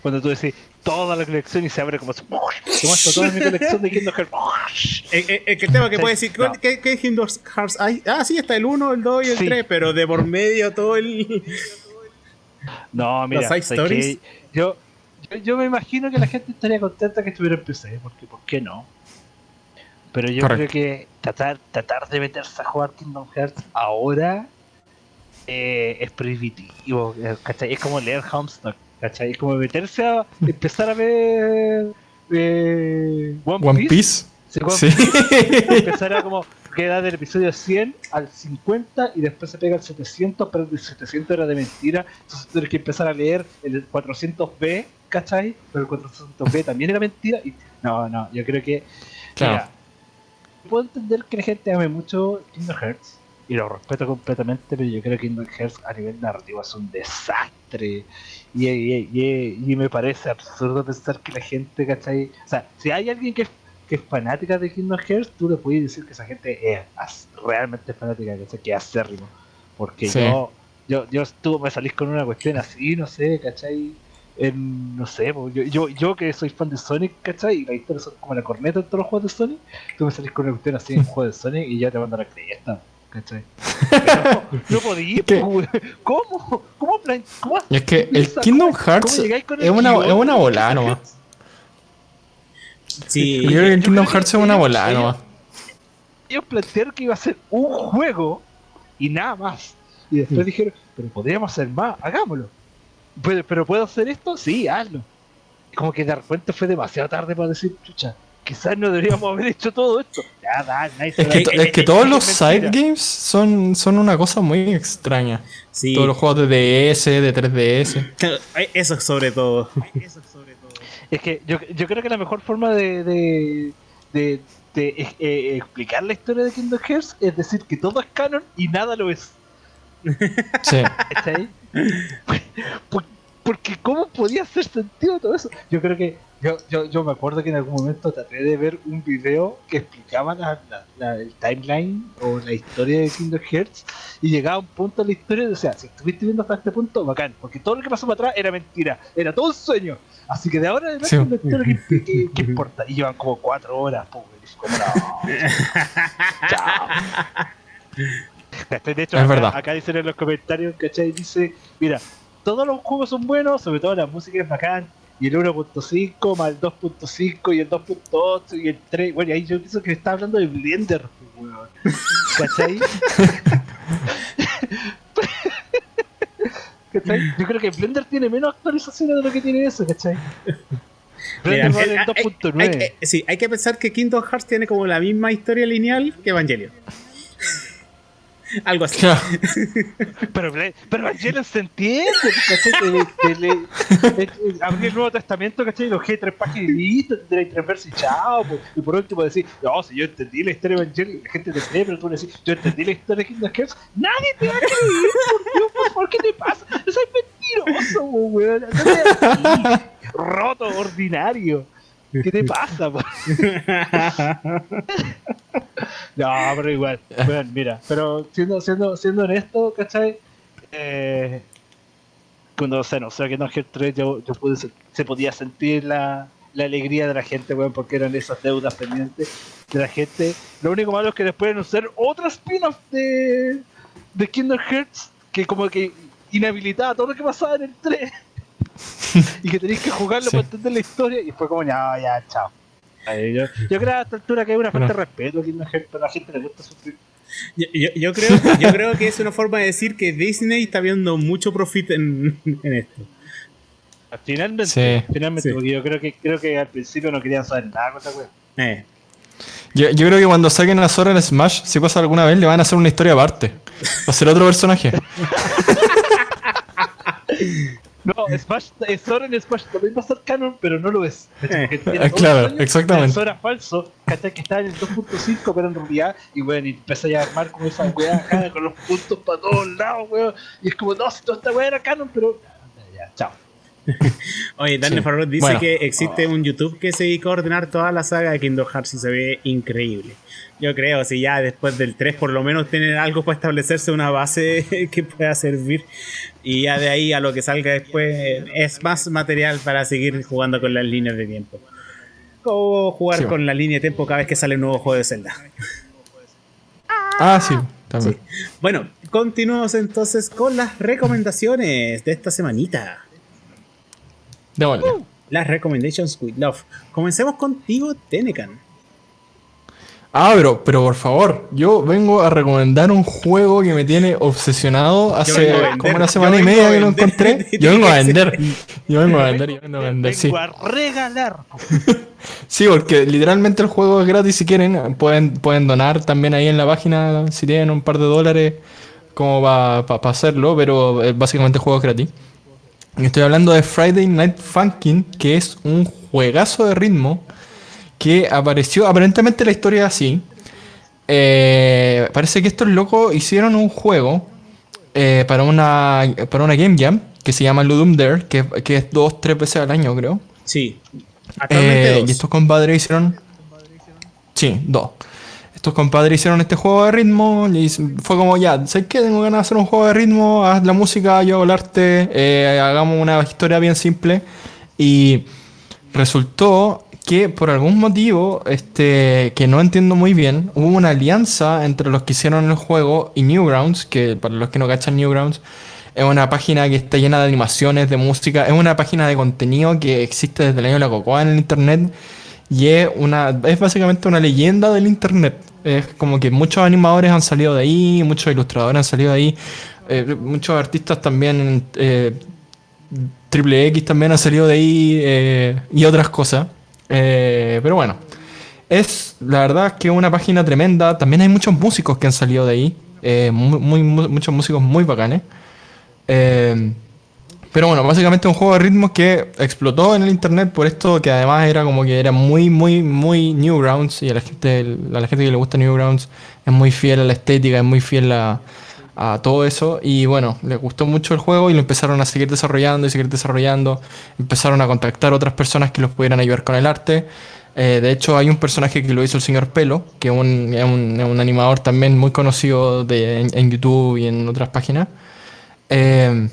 cuando tú decís toda la colección y se abre como así, ¿cómo está toda mi colección de Kingdom Hearts? Eh, eh, eh, el tema que puede decir, no. ¿qué, qué Kingdom Hearts hay? Ah, sí, está el 1, el 2 y el Sí. 3, pero de por medio todo el... No, mira. Yo, yo, yo me imagino que la gente estaría contenta que estuviera en PC, porque ¿por qué no? Pero yo Correcto. creo que tratar, tratar de meterse a jugar Kingdom Hearts ahora eh, es prohibitivo, eh, ¿cachai? Es como leer Homestuck, ¿cachai? Es como meterse a empezar a ver eh, One, One Piece. Piece. Sí, One Sí. empezar a como queda del episodio 100 al 50 y después se pega al 700, pero el 700 era de mentira, entonces tienes que empezar a leer el 400B, ¿cachai? Pero el 400B también era mentira y no, no, yo creo que Claro. mira, puedo entender que la gente ame mucho Kingdom Hearts y lo respeto completamente, pero yo creo que Kingdom Hearts a nivel narrativo es un desastre y, y- y- y me parece absurdo pensar que la gente, ¿cachai? O sea, si hay alguien que es, que es fanática de Kingdom Hearts, tú le puedes decir que esa gente es realmente fanática, ¿cachai? Que es acérrimo. Porque Sí. yo, yo, yo estuve, me salís con una cuestión así, no sé, ¿cachai? En, no sé, yo, yo, yo que soy fan de Sonic, ¿cachai? Y la historia son como la corneta en todos los juegos de Sonic, tú me salís con una cuestión así en un juego de Sonic y ya te mando la cresta, ¿cachai? Pero no, no podí, ¿Qué? po, weón. ¿Cómo? ¿Cómo, plan- cómo Y es que el Kingdom cómo- Hearts es una, es una volada nomás. Sí, Yo creo que el Kingdom Hearts es una volada ellos- nomás. ellos plantearon que iba a ser un juego y nada más. Y después dijeron, pero podríamos hacer más, hagámoslo. Pero, pero ¿puedo hacer esto? Sí, hazlo. Como que de repente fue demasiado tarde para decir, chucha, quizás no deberíamos haber hecho todo esto. Ya, da, se Es la- que, es que eh, todos los side games son, son una cosa muy extraña. sí. Todos los juegos de DS, de 3DS. Eh, Eso sobre todo. Es que yo, yo creo que la mejor forma de, de, de- de, eh, explicar la historia de Kingdom Hearts es decir que todo es canon y nada lo es. Sí. ¿Cachai? Por- porque ¿cómo podía hacer sentido todo eso? Yo creo que yo, yo, yo me acuerdo que en algún momento traté de ver un video que explicaba la, la- la- el timeline o la historia de Kingdom Hearts y llegaba a un punto de la historia y decía, si estuviste viendo hasta este punto, bacán, porque todo lo que pasó para atrás era mentira, era todo un sueño. Así que de ahora en Sí. que, que- que importa. Y llevan como cuatro horas, pues, como no. Chao. De hecho, Es acá, verdad. acá dicen en los comentarios, ¿cachai? Dice, mira, todos los juegos son buenos, sobre todo la música es bacán, y el 1.5 más el 2.5 y el 2.8 y el 3, bueno, y ahí yo pienso que está hablando de Blender, weón. ¿cachai? ¿Cachai? Yo creo que Blender tiene menos actualizaciones de lo que tiene eso, ¿cachai? Mira, Blender el hay- 2.9. hay- eh, sí, hay que pensar que Kingdom Hearts tiene como la misma historia lineal que Evangelion. Algo así. Claro. Pero, pero Evangelion se entiende, Abrir el Nuevo Testamento, ¿cachai? Los G tres páginas y listo, tres versos y chao. pues. Y por último decir, no, si yo entendí la historia de Evangelion, la gente te cree, pero tú le decís, yo entendí la historia de Kingdom Hearts, nadie te va a creer, por Dios, por favor, ¿qué te pasa? Soy mentiroso, weón. Roto, ordinario. ¿Qué te pasa, po? No, pero igual. Bueno, mira, pero siendo, siendo, siendo honesto, ¿cachai? Eh, cuando se anunció que no Hearts 3, yo, yo pude, se, se podía sentir la, la alegría de la gente, weón, porque eran esas deudas pendientes de la gente. Lo único malo es que después anunciaron otra spin-off de, de Kingdom Hearts que como que inhabilitaba todo lo que pasaba en el 3 y que tenéis que jugarlo Sí. para entender la historia y fue como ya, ya, chao. Yo, yo creo a esta altura que hay una falta de respeto a Kingdom Hearts, pero a la gente le gusta sufrir. Yo, yo- yo creo, yo creo que es una forma de decir que Disney está viendo mucho profit en, en esto. Finalmente, Sí. finalmente, Sí. porque yo creo que creo que al principio no querían saber nada con esta wea. Eh. Yo, yo creo que cuando saquen a Sora en Smash, si pasa alguna vez, le van a hacer una historia aparte. Va a ser otro personaje. No, Smash, eh, Sora en Smash también va a ser canon, pero no lo es. Eh. Ah, claro, años exactamente. Sora falso, ¿cachai? Que está en el 2.5, pero en realidad, y bueno, y empieza ya a armar como esa weá acá, con los puntos para todos lados, weón. Y es como, no, si toda esta weá era canon, pero. Ya, chao. Oye, Daniel Sí. Farrell dice Bueno. que existe un YouTube que se dedica a ordenar toda la saga de Kingdom Hearts y se ve increíble. Yo creo, si ya después del 3 por lo menos tienen algo para establecerse una base que pueda servir y ya de ahí a lo que salga después es más material para seguir jugando con las líneas de tiempo. O jugar Sí. con la línea de tiempo cada vez que sale un nuevo juego de Zelda. Ah, sí, también. Bueno, continuamos entonces con las recomendaciones de esta semanita. Démosle. Las recommendations with love. Comencemos contigo, Tenecan. Ah, pero, pero por favor, yo vengo a recomendar un juego que me tiene obsesionado hace vender, como una semana y media que lo encontré. Yo vengo a vender. Yo vengo a vender, yo vengo a vender, sí. A regalar. Sí, porque literalmente el juego es gratis si quieren. Pueden, pueden donar también ahí en la página si tienen un par de dólares como para hacerlo, pero eh, básicamente el juego es gratis. Estoy hablando de Friday Night Funkin', que es un juegazo de ritmo que apareció, aparentemente la historia es así. Eh, parece que estos locos hicieron un juego eh, para, una, para una Game Jam que se llama Ludum Dare, que, que es dos, tres veces al año creo. Sí. Actualmente Eh, dos. y estos compadres hicieron. Sí, dos. Estos compadres hicieron este juego de ritmo y fue como ya, ¿sabes qué? Tengo ganas de hacer un juego de ritmo, haz la música, yo hago el arte, eh, hagamos una historia bien simple. Y resultó que por algún motivo, este, que no entiendo muy bien, hubo una alianza entre los que hicieron el juego y Newgrounds, que para los que no cachan Newgrounds, es una página que está llena de animaciones, de música, es una página de contenido que existe desde el año de la cocoa en el internet y es una es básicamente una leyenda del internet. Es como que muchos animadores han salido de ahí, muchos ilustradores han salido de ahí, eh, muchos artistas también eh, Triple X también ha salido de ahí eh, y otras cosas. Pero bueno, es la verdad que una página tremenda. También hay muchos músicos que han salido de ahí. muchos músicos muy bacanes. Eh, pero bueno, básicamente un juego de ritmos que explotó en el internet por esto que además era como que era muy, muy, muy Newgrounds y a la gente, a la gente que le gusta Newgrounds es muy fiel a la estética, es muy fiel a, a todo eso y bueno, les gustó mucho el juego y lo empezaron a seguir desarrollando y seguir desarrollando, empezaron a contactar otras personas que los pudieran ayudar con el arte. Eh, de hecho, hay un personaje que lo hizo el señor Pelo, que es un, un- animador también muy conocido de, en, en YouTube y en otras páginas. Eh,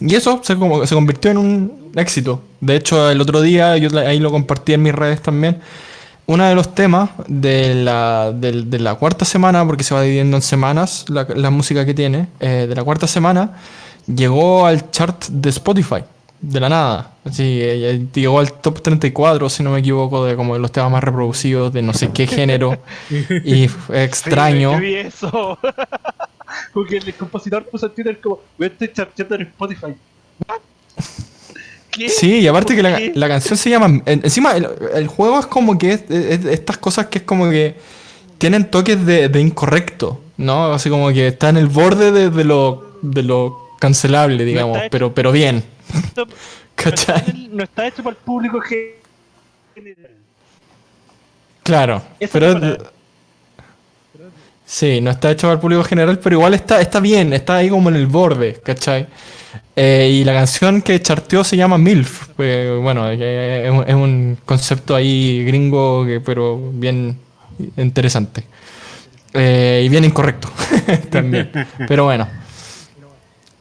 y eso se, como, se convirtió en un éxito. De hecho, el otro día, yo ahí lo compartí en mis redes también, uno de los temas de la, del- de la cuarta semana, porque se va dividiendo en semanas la, la música que tiene, eh, de la cuarta semana, llegó al chart de Spotify, de la nada. Así, eh, eh, llegó al top 34, si no me equivoco, de como de los temas más reproducidos de no sé qué género. y extraño. Sí, yo eso. Porque el compositor puso en Twitter como, voy a estar charteando en Spotify. ¿What? ¿Qué? Sí, y aparte que la, la canción se llama. en- encima, el, el juego es como que es, es- es estas cosas que es como que tienen toques de, de incorrecto, ¿no? Así como que está en el borde de, de lo, de lo cancelable, digamos, pero, pero bien. Esto- ¿Cachai? No está hecho para el público general. Claro, pero sí, no está hecho para el público general, pero igual está, está bien, está ahí como en el borde, ¿cachai? Eh, y la canción que charteó se llama MILF, pues, bueno, que es, un- es un concepto ahí gringo, que, pero bien interesante. Eh, y bien incorrecto también, pero bueno.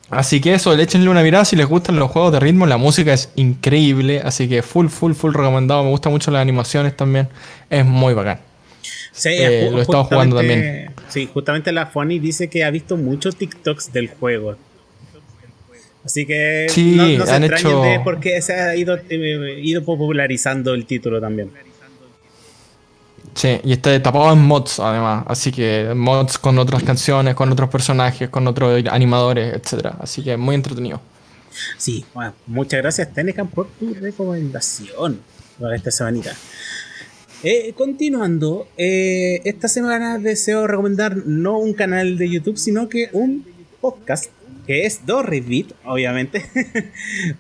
Así que eso, échenle una mirada si les gustan los juegos de ritmo, la música es increíble, así que full, full, full recomendado, me gustan mucho las animaciones también, es muy bacán. Sí, Eh, lo he estado jugando justamente- Sí, justamente la Fonny dice que ha visto muchos TikToks del juego. Así que Sí, no, no se han extrañen hecho- de por qué se ha ido, eh, ido popularizando el título también. Sí, y está tapado en mods además, así que mods con otras canciones, con otros personajes, con otros animadores, etcétera. Así que muy entretenido. Sí, bueno, muchas gracias Tenecan por tu recomendación para esta semanita. Eh, continuando, eh, esta semana deseo recomendar no un canal de YouTube, sino que un podcast que es Dorribit, obviamente.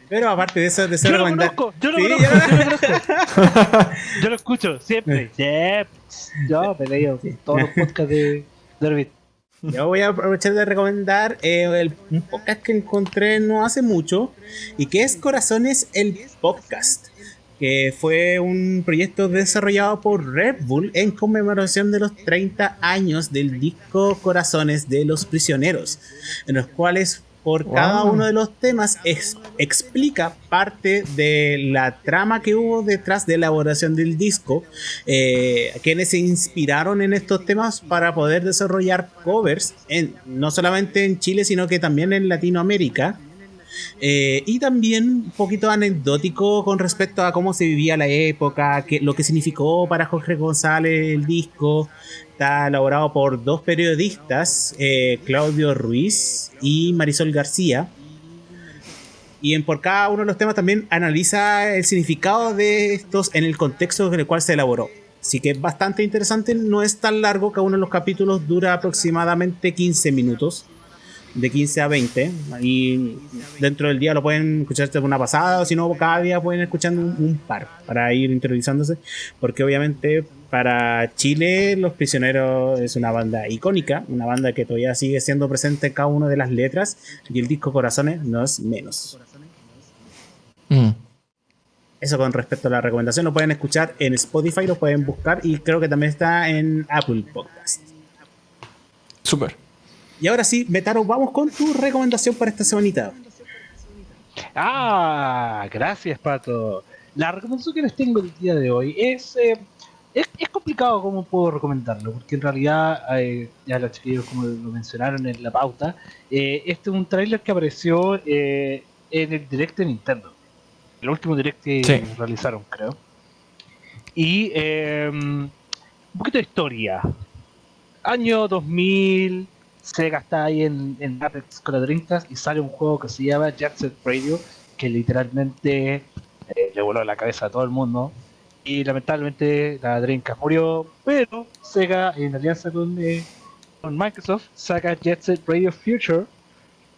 Pero aparte de eso, deseo Yo lo recomendar. conozco, yo lo Sí, conozco, yo lo conozco. Yo lo escucho siempre. Siempre. Yo me leído todos los podcasts de Derbit. Yo voy a aprovechar de recomendar eh, el- un podcast que encontré no hace mucho y que es Corazones el Podcast, que fue un proyecto desarrollado por Red Bull en conmemoración de los 30 años del disco Corazones de los Prisioneros, en los cuales por cada uno de los temas ex- explica parte de la trama que hubo detrás de la elaboración del disco, eh, quienes se inspiraron en estos temas para poder desarrollar covers, en, no solamente en Chile, sino que también en Latinoamérica. Eh, y también un poquito anecdótico con respecto a cómo se vivía la época, que, lo que significó para Jorge González el disco. Está elaborado por dos periodistas, eh, Claudio Ruiz y Marisol García. Y en por cada uno de los temas también analiza el significado de estos en el contexto en el cual se elaboró. Así que es bastante interesante, no es tan largo, cada uno de los capítulos dura aproximadamente 15 minutos, de 15 a 20. Y dentro del día lo pueden escuchar de una pasada, o si no, cada día pueden escuchar un, un par para ir introduciéndose, porque obviamente para Chile Los Prisioneros es una banda icónica, una banda que todavía sigue siendo presente en cada una de las letras, y el disco Corazones no es menos. Mm. Eso con respecto a la recomendación, lo pueden escuchar en Spotify, lo pueden buscar y creo que también está en Apple Podcast. Súper. Y ahora sí, Betaro, vamos con tu recomendación para esta semanita. Ah, gracias, Pato. La recomendación que les tengo el día de hoy es. eh, es, es complicado cómo puedo recomendarlo, porque en realidad, eh, ya los chiquillos, como lo mencionaron en la pauta, eh, este es un tráiler que apareció eh, en el direct de Nintendo. El último direct que Sí. realizaron, creo. Y eh, un poquito de historia. Año 2000, Sega está ahí en, en Apex con la Dreamcast y sale un juego que se llama Jet Set Radio, que literalmente eh, le voló la cabeza a todo el mundo. Y lamentablemente la Dreamcast murió, pero Sega en alianza con, eh, con Microsoft saca Jet Set Radio Future,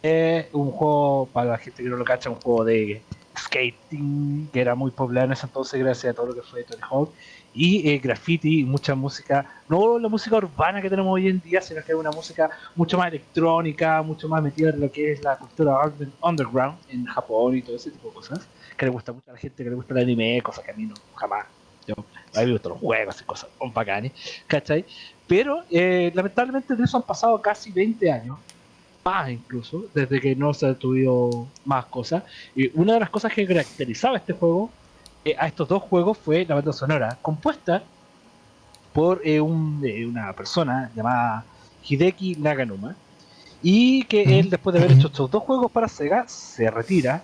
eh, un juego, para la gente que no lo cacha, un juego de skating que era muy popular en ese entonces gracias a todo lo que fue Tony Hawk y eh, graffiti y mucha música, no la música urbana que tenemos hoy en día, sino que es una música mucho más electrónica, mucho más metida en lo que es la cultura underground en Japón y todo ese tipo de cosas, que le gusta mucho a la gente que le gusta el anime, cosas que a mí no, jamás. Yo, a mí me gustan los juegos y cosas bacanes, ¿cachai? Pero eh, lamentablemente de eso han pasado casi 20 años, más incluso, desde que no se ha tuvido más cosas. Y una de las cosas que caracterizaba este juego eh, a estos dos juegos fue la banda sonora, compuesta por eh, un- eh, una persona llamada Hideki Naganuma. Y que él, después de haber hecho estos dos juegos para Sega, se retira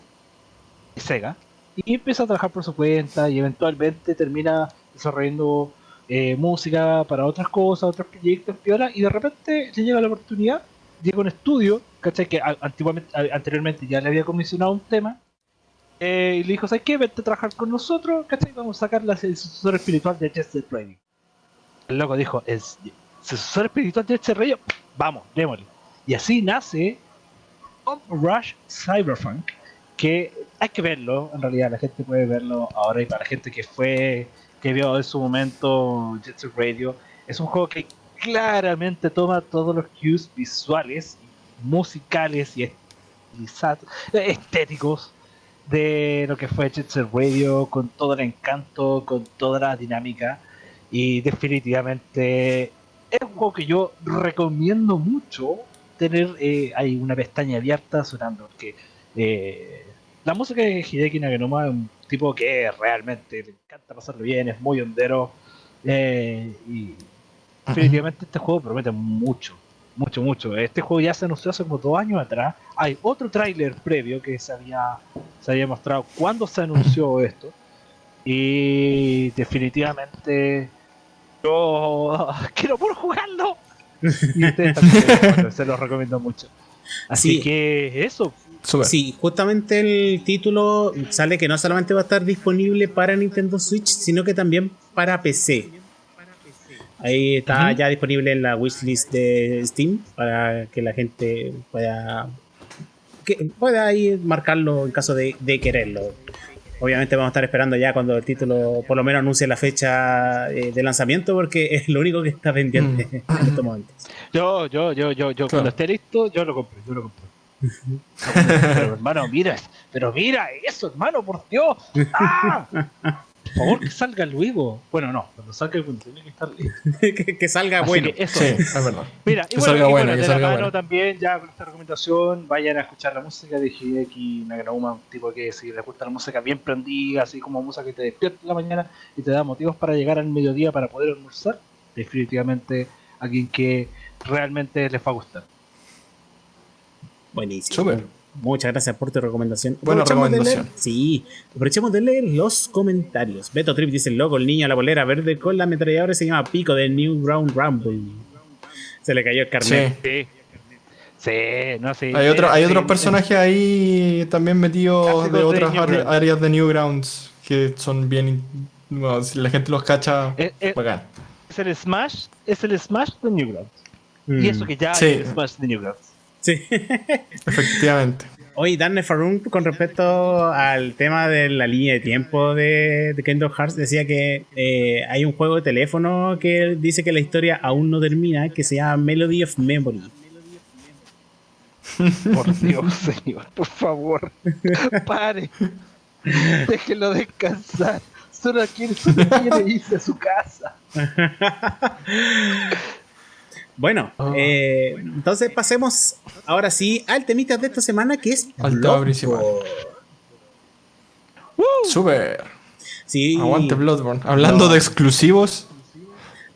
de Sega y empieza a trabajar por su cuenta y eventualmente termina desarrollando eh, música para otras cosas, otros proyectos, piola, y de repente le llega la oportunidad, llega un estudio, ¿cachai? Que antiguamente, a- anteriormente ya le había comisionado un tema, eh, y le dijo, ¿sabes qué? Vente a trabajar con nosotros, ¿cachai? Vamos a sacar la- el sucesor espiritual de Jet Set Radio. El loco dijo, es sucesor espiritual de este rey, vamos, démosle. Y así nace Top Rush Cyberpunk, que hay que verlo, en realidad la gente puede verlo ahora y para la gente que fue, que vio en su momento Jet Set Radio, es un juego que claramente toma todos los cues visuales, musicales y estéticos de lo que fue Jet Set Radio, con todo el encanto, con toda la dinámica. Y definitivamente es un juego que yo recomiendo mucho tener eh, hay una pestaña abierta sonando. Porque eh, la música de Hideki Naganuma es un tipo que realmente le encanta pasarlo bien, es muy hondero. Eh, y definitivamente este juego promete mucho, mucho, mucho. Este juego ya se anunció hace como dos años atrás. Hay otro tráiler previo que se había, se había mostrado cuando se anunció esto. Y definitivamente yo quiero por jugarlo. Y ustedes también, se los recomiendo mucho. Así que eso. Sí, justamente el título sale que no solamente va a estar disponible para Nintendo Switch, sino que también para PC. Ahí está ya disponible en la wishlist de Steam para que la gente pueda que pueda ir marcarlo en caso de, de quererlo. Obviamente vamos a estar esperando ya cuando el título por lo menos anuncie la fecha eh, de lanzamiento porque es lo único que está pendiente mm. en estos momentos. Yo, yo, yo, yo, yo, cuando esté listo, yo lo compro, yo lo compro. pero hermano, mira, pero mira eso, hermano, por Dios. ¡Ah! Por favor, que salga luego. Bueno, no, cuando salga el tiene que estar listo. que, salga bueno. eso. Sí, es verdad. Mira, y bueno, salga y bueno, que salga bueno. también, ya con esta recomendación, vayan a escuchar la música de Hideki Naganuma, un tipo que si les gusta la música bien prendida, así como música que te despierta en la mañana y te da motivos para llegar al mediodía para poder almorzar, definitivamente alguien que realmente les va a gustar. Buenísimo. Super. Muchas gracias por tu recomendación. Buena recomendación. sí, aprovechemos de leer los comentarios. Beto Trip dice: el loco, el niño a la bolera verde con la ametralladora se llama Pico de New Ground Rumble. Se le cayó el carnet. Sí. Sí, no, sí. Hay, otro, hay otros personajes ahí también metidos de otras áreas de Newgrounds que son bien. si la gente los cacha, es, eh, eh, es, el Smash, es el Smash de Newgrounds. Y eso que ya es el Smash de Newgrounds. Sí. Efectivamente. Oye, Dan Farun, con respecto al tema de la línea de tiempo de, Kingdom Hearts, decía que eh, hay un juego de teléfono que dice que la historia aún no termina, que se llama Melody of Memory. Por Dios, señor, por favor, pare. Déjelo descansar. Solo quiere, solo quiere irse a su casa. Bueno, ah. eh, entonces pasemos ahora sí al temita de esta semana que es al tema principal. Super. Sí. Aguante Bloodborne. Hablando de exclusivos.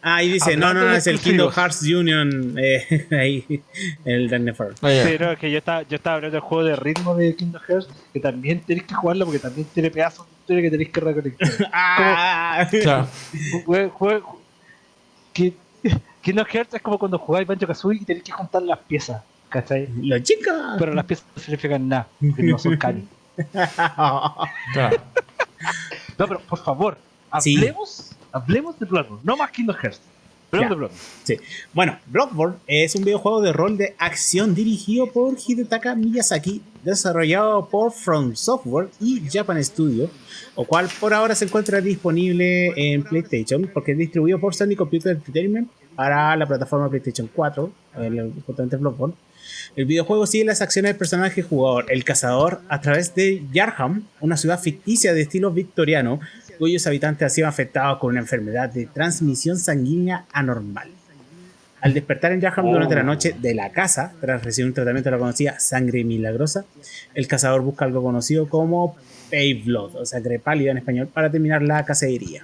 Ah, ahí dice, no, no, no, es el Kingdom Hearts Union. Eh, ahí, el Dagnefer. Oh, Pero es que yo estaba, yo estaba hablando del juego de ritmo de Kingdom Hearts, que también tenéis que jugarlo porque también tiene pedazos de que tenéis que recolectar. ah, claro. Juego, que Kingdom Hearts es como cuando jugáis Banjo Kazooie y tenéis que juntar las piezas, ¿cachai? La chica. Pero las piezas no significan nada, porque no son cani. No, pero por favor, hablemos, hablemos de Bloodborne, no más Kingdom Hearts. Hablemos de Bloodborne. Sí. Bueno, Bloodborne es un videojuego de rol de acción dirigido por Hidetaka Miyazaki, desarrollado por From Software y Japan Studio, o cual por ahora se encuentra disponible en PlayStation porque es distribuido por Sony Computer Entertainment para la plataforma PlayStation 4, el, justamente Bloodborne. El videojuego sigue las acciones del personaje jugador, el cazador, a través de Yarham, una ciudad ficticia de estilo victoriano, cuyos habitantes han sido afectados con una enfermedad de transmisión sanguínea anormal. Al despertar en Yarham durante la oh. noche de la casa, tras recibir un tratamiento de la conocida sangre milagrosa, el cazador busca algo conocido como Pay Blood, o sangre pálida en español, para terminar la cacería.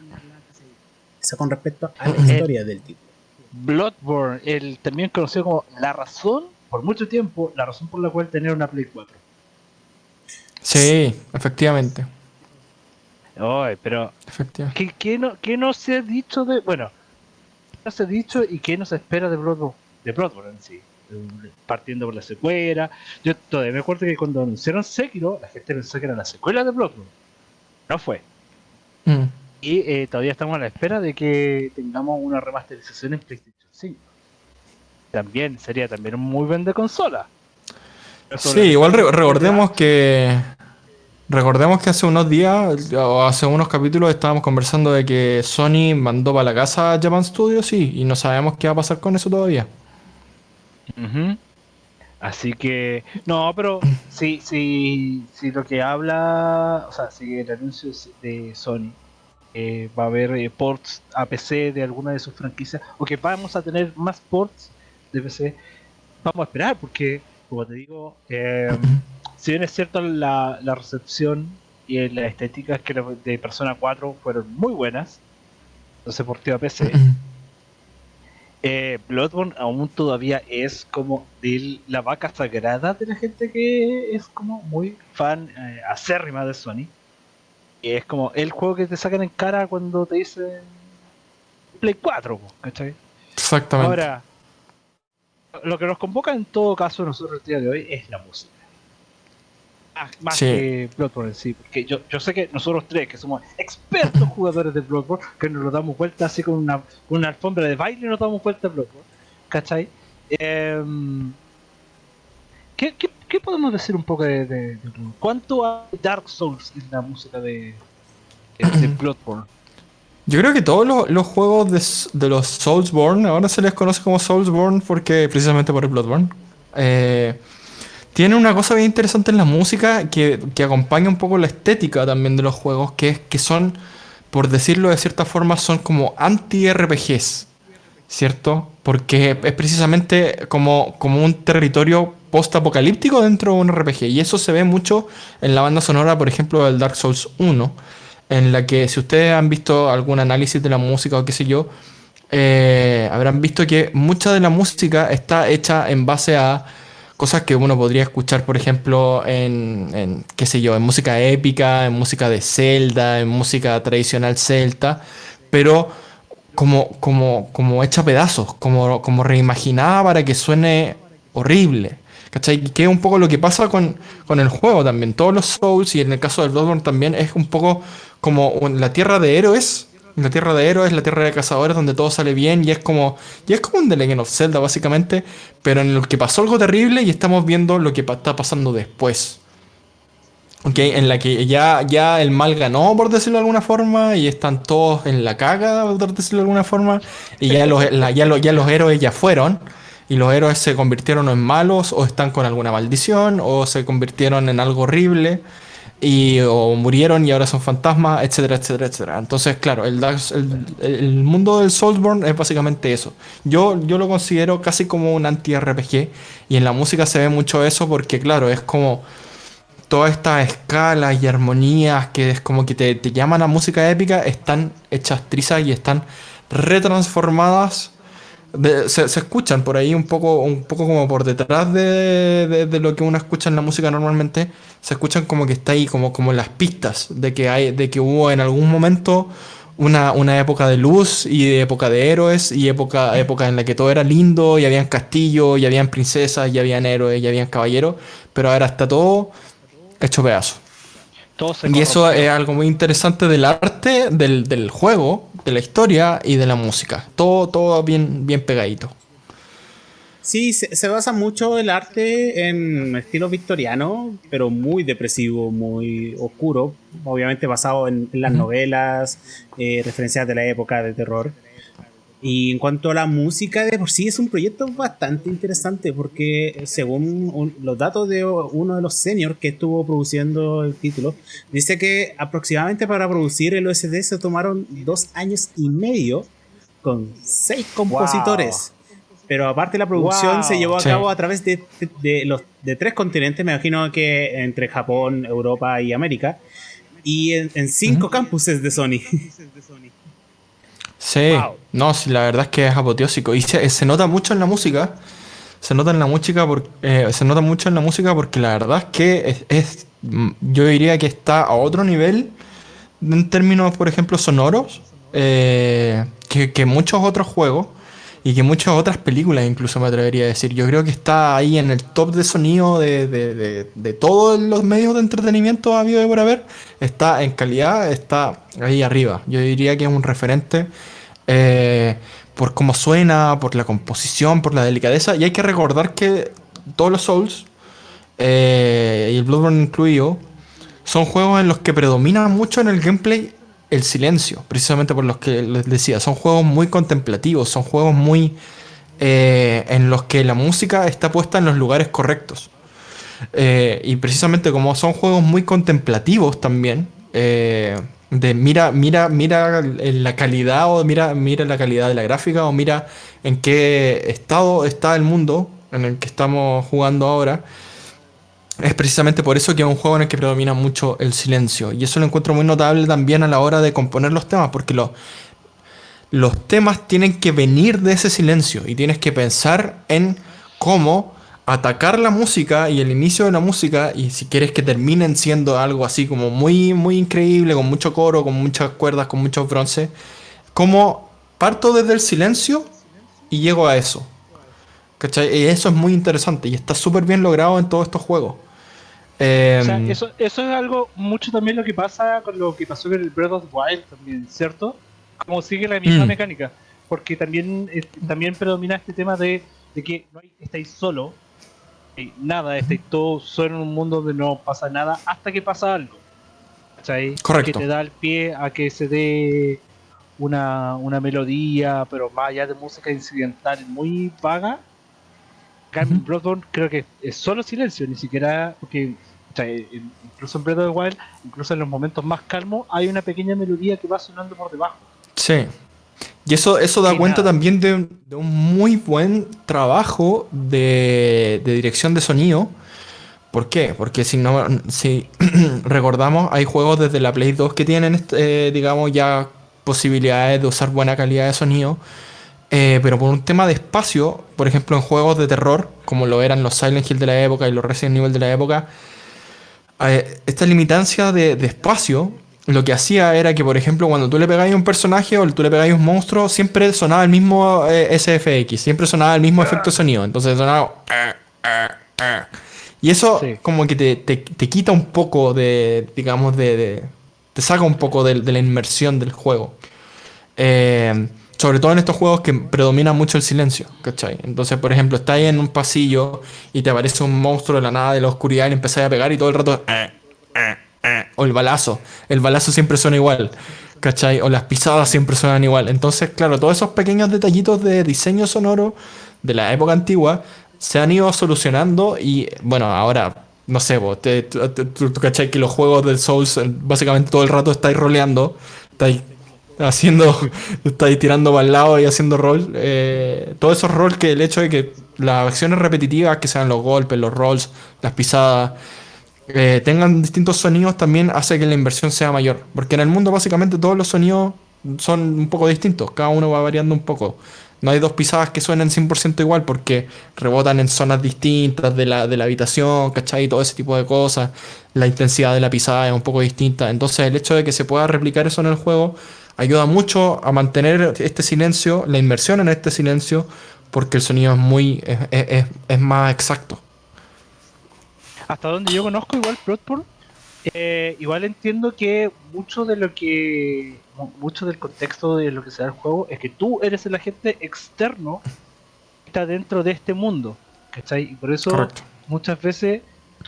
Eso con respecto a la eh, historia del título. Bloodborne, el también conocido como la razón, por mucho tiempo, la razón por la cual tener una Play 4. Sí, efectivamente. Ay, pero ¿qué, qué, no, ¿qué no se ha dicho de... Bueno, ¿qué no se ha dicho y qué nos espera de Bloodborne, de Bloodborne en sí? Partiendo por la secuela. Yo todavía me acuerdo que cuando anunciaron Sekiro, la gente pensó que era la secuela de Bloodborne. No fue. Mm. Y eh, todavía estamos a la espera de que tengamos una remasterización en PlayStation 5. también sería también un muy buen de consola. Sí, igual recordemos que recordemos que hace unos días o hace unos capítulos estábamos conversando de que Sony mandó para la casa a Japan Studios sí, y no sabemos qué va a pasar con eso todavía. Así que, no, pero si, si, si lo que habla, o sea, si el anuncio de Sony eh, va a haber eh, ports a PC de alguna de sus franquicias, o que vamos a tener más ports de PC, vamos a esperar, porque, como te digo, eh, si bien es cierto la, la recepción y la estética que de Persona 4 fueron muy buenas, entonces porteo a PC. Eh, Bloodborne aún todavía es como de la vaca sagrada de la gente que es como muy fan eh, acérrima de Sony. Y es como el juego que te sacan en cara cuando te dicen Play 4, ¿cachai? Exactamente. Ahora, lo que nos convoca en todo caso nosotros el día de hoy es la música. Ah, más que Bloodborne sí, porque yo, yo sé que nosotros tres, que somos expertos jugadores de Bloodborne, que nos lo damos vuelta así con una, una alfombra de baile y nos damos vuelta a Bloodborne, ¿cachai? Em, ¿qué, qué, podemos decir un poco de, de, ¿Cuánto hay Dark Souls en la música de, de, Bloodborne? Yo creo que todos los, los juegos de, de, los Soulsborne ahora se les conoce como Soulsborne porque precisamente por el Bloodborne. Eh, tiene una cosa bien interesante en la música que, acompaña un poco la estética también de los juegos, que es que son, por decirlo de cierta forma, son como anti-RPGs, ¿cierto? Porque es precisamente como, como un territorio post-apocalíptico dentro de un RPG. Y eso se ve mucho en la banda sonora, por ejemplo, del Dark Souls 1, en la que si ustedes han visto algún análisis de la música o qué sé yo, eh, habrán visto que mucha de la música está hecha en base a cosas que uno podría escuchar, por ejemplo, en, qué sé yo, en música épica, en música de Zelda, en música tradicional celta, pero como, como, como hecha pedazos, como, como reimaginada para que suene horrible. ¿Cachai? Que es un poco lo que pasa con, con, el juego también. Todos los Souls, y en el caso del Bloodborne también, es un poco como la tierra de héroes la tierra de héroes, la tierra de cazadores, donde todo sale bien y es como. Y es como un The Legend of Zelda, básicamente. Pero en el que pasó algo terrible y estamos viendo lo que está pasando después. Ok, en la que ya, ya el mal ganó, por decirlo de alguna forma, y están todos en la caga, por decirlo de alguna forma, y ya los, ya, ya los héroes ya fueron, y los héroes se convirtieron en malos, o están con alguna maldición, o se convirtieron en algo horrible y o murieron y ahora son fantasmas, etcétera, etcétera, etcétera. Entonces, claro, el, el, mundo del Soulsborne es básicamente eso. Yo, yo lo considero casi como un anti-RPG y en la música se ve mucho eso porque, claro, es como todas estas escalas y armonías que es como que te, te llaman a música épica están hechas trizas y están retransformadas se, escuchan por ahí un poco, un poco como por detrás de, lo que uno escucha en la música normalmente, se escuchan como que está ahí, como, como las pistas de que, hay, de que hubo en algún momento una, época de luz y de época de héroes y época, época en la que todo era lindo y habían castillos y habían princesas y habían héroes y habían caballeros, pero ahora está todo hecho pedazo. Y eso es algo muy interesante del arte, del, del juego, de la historia y de la música. Todo, todo bien, bien pegadito. Sí, se, basa mucho el arte en estilo victoriano, pero muy depresivo, muy oscuro, obviamente basado en, las novelas, eh, referencias de la época de terror. Y en cuanto a la música, de por sí es un proyecto bastante interesante porque según los datos de uno de los seniors que estuvo produciendo el título, dice que aproximadamente para producir el OSD se tomaron dos años y medio con seis compositores. Pero aparte la producción se llevó a cabo a través de, los, de tres continentes, me imagino que entre Japón, Europa y América, y en, cinco campuses de Sony. Sí, no, sí, la verdad es que es apoteósico. Y se, nota mucho en la música. Se nota en la música por, eh, se nota mucho en la música porque la verdad es que es, yo diría que está a otro nivel en términos, por ejemplo, sonoros eh, que, muchos otros juegos y que muchas otras películas incluso me atrevería a decir. Yo creo que está ahí en el top de sonido de, de todos los medios de entretenimiento habido de por haber. Está en calidad, está ahí arriba. Yo diría que es un referente eh, por cómo suena, por la composición, por la delicadeza. Y hay que recordar que todos los Souls, eh, y el Bloodborne incluido, son juegos en los que predomina mucho en el gameplay el silencio, precisamente por los que les decía. Son juegos muy contemplativos, son juegos muy eh, en los que la música está puesta en los lugares correctos. Y precisamente como son juegos muy contemplativos también, de mira, mira, mira la calidad o mira, mira la calidad de la gráfica o mira en qué estado está el mundo en el que estamos jugando ahora. Es precisamente por eso que es un juego en el que predomina mucho el silencio. Y eso lo encuentro muy notable también a la hora de componer los temas, porque los, los temas tienen que venir de ese silencio y tienes que pensar en cómo atacar la música y el inicio de la música y si quieres que terminen siendo algo así como muy muy increíble con mucho coro con muchas cuerdas con muchos bronce como parto desde el silencio y llego a eso ¿cachai? y eso es muy interesante y está súper bien logrado en todos estos juegos Em, eso, eso, es algo mucho también lo que pasa con lo que pasó con el Breath of the Wild también, ¿cierto? Como sigue la misma mm. mecánica. Porque también, también predomina este tema de, que no estáis solo, nada, estáis todos solo en un mundo donde no pasa nada hasta que pasa algo. ¿Cachai? Correcto. Que te da el pie a que se dé una, una melodía, pero más allá de música incidental muy vaga. Acá en Bloodborne creo que es solo silencio, ni siquiera porque incluso en Breath of the Wild, incluso en los momentos más calmos, hay una pequeña melodía que va sonando por debajo. Sí. Y eso, eso da cuenta también de, un muy buen trabajo de, dirección de sonido. ¿Por qué? Porque si no, si recordamos, hay juegos desde la Play 2 que tienen, eh, digamos, ya posibilidades de usar buena calidad de sonido. Eh, pero por un tema de espacio, por ejemplo, en juegos de terror, como lo eran los Silent Hill de la época y los Resident Evil de la época, esta limitancia de, espacio lo que hacía era que, por ejemplo, cuando tú le pegáis a un personaje o tú le pegáis a un monstruo, siempre sonaba el mismo eh, SFX, siempre sonaba el mismo efecto de sonido. Entonces sonaba. Y eso, como que te, quita un poco de, digamos, de, te saca un poco de, la inmersión del juego. Eh, sobre todo en estos juegos que predomina mucho el silencio, ¿cachai? Entonces, por ejemplo, estás ahí en un pasillo y te aparece un monstruo de la nada de la oscuridad y le empezás a pegar y todo el rato... Eh, o el balazo. El balazo siempre suena igual, ¿cachai? O las pisadas siempre suenan igual. Entonces, claro, todos esos pequeños detallitos de diseño sonoro de la época antigua se han ido solucionando y, bueno, ahora no sé, vos, tú, cachai que los juegos del Souls básicamente todo el rato estáis roleando, estáis haciendo, está ahí tirando para el lado y haciendo rol. Eh, todo esos rol que el hecho de que las acciones repetitivas, que sean los golpes, los rolls, las pisadas, eh, tengan distintos sonidos también hace que la inversión sea mayor. Porque en el mundo básicamente todos los sonidos son un poco distintos, cada uno va variando un poco. No hay dos pisadas que suenen 100% igual porque rebotan en zonas distintas de la, de la habitación, ¿cachai? Todo ese tipo de cosas. La intensidad de la pisada es un poco distinta. Entonces el hecho de que se pueda replicar eso en el juego ayuda mucho a mantener este silencio, la inmersión en este silencio, porque el sonido es muy es, más exacto. Hasta donde yo conozco igual Bloodborne, eh, igual entiendo que mucho de lo que mucho del contexto de lo que se da el juego es que tú eres el agente externo que está dentro de este mundo, ¿cachai? Y por eso muchas veces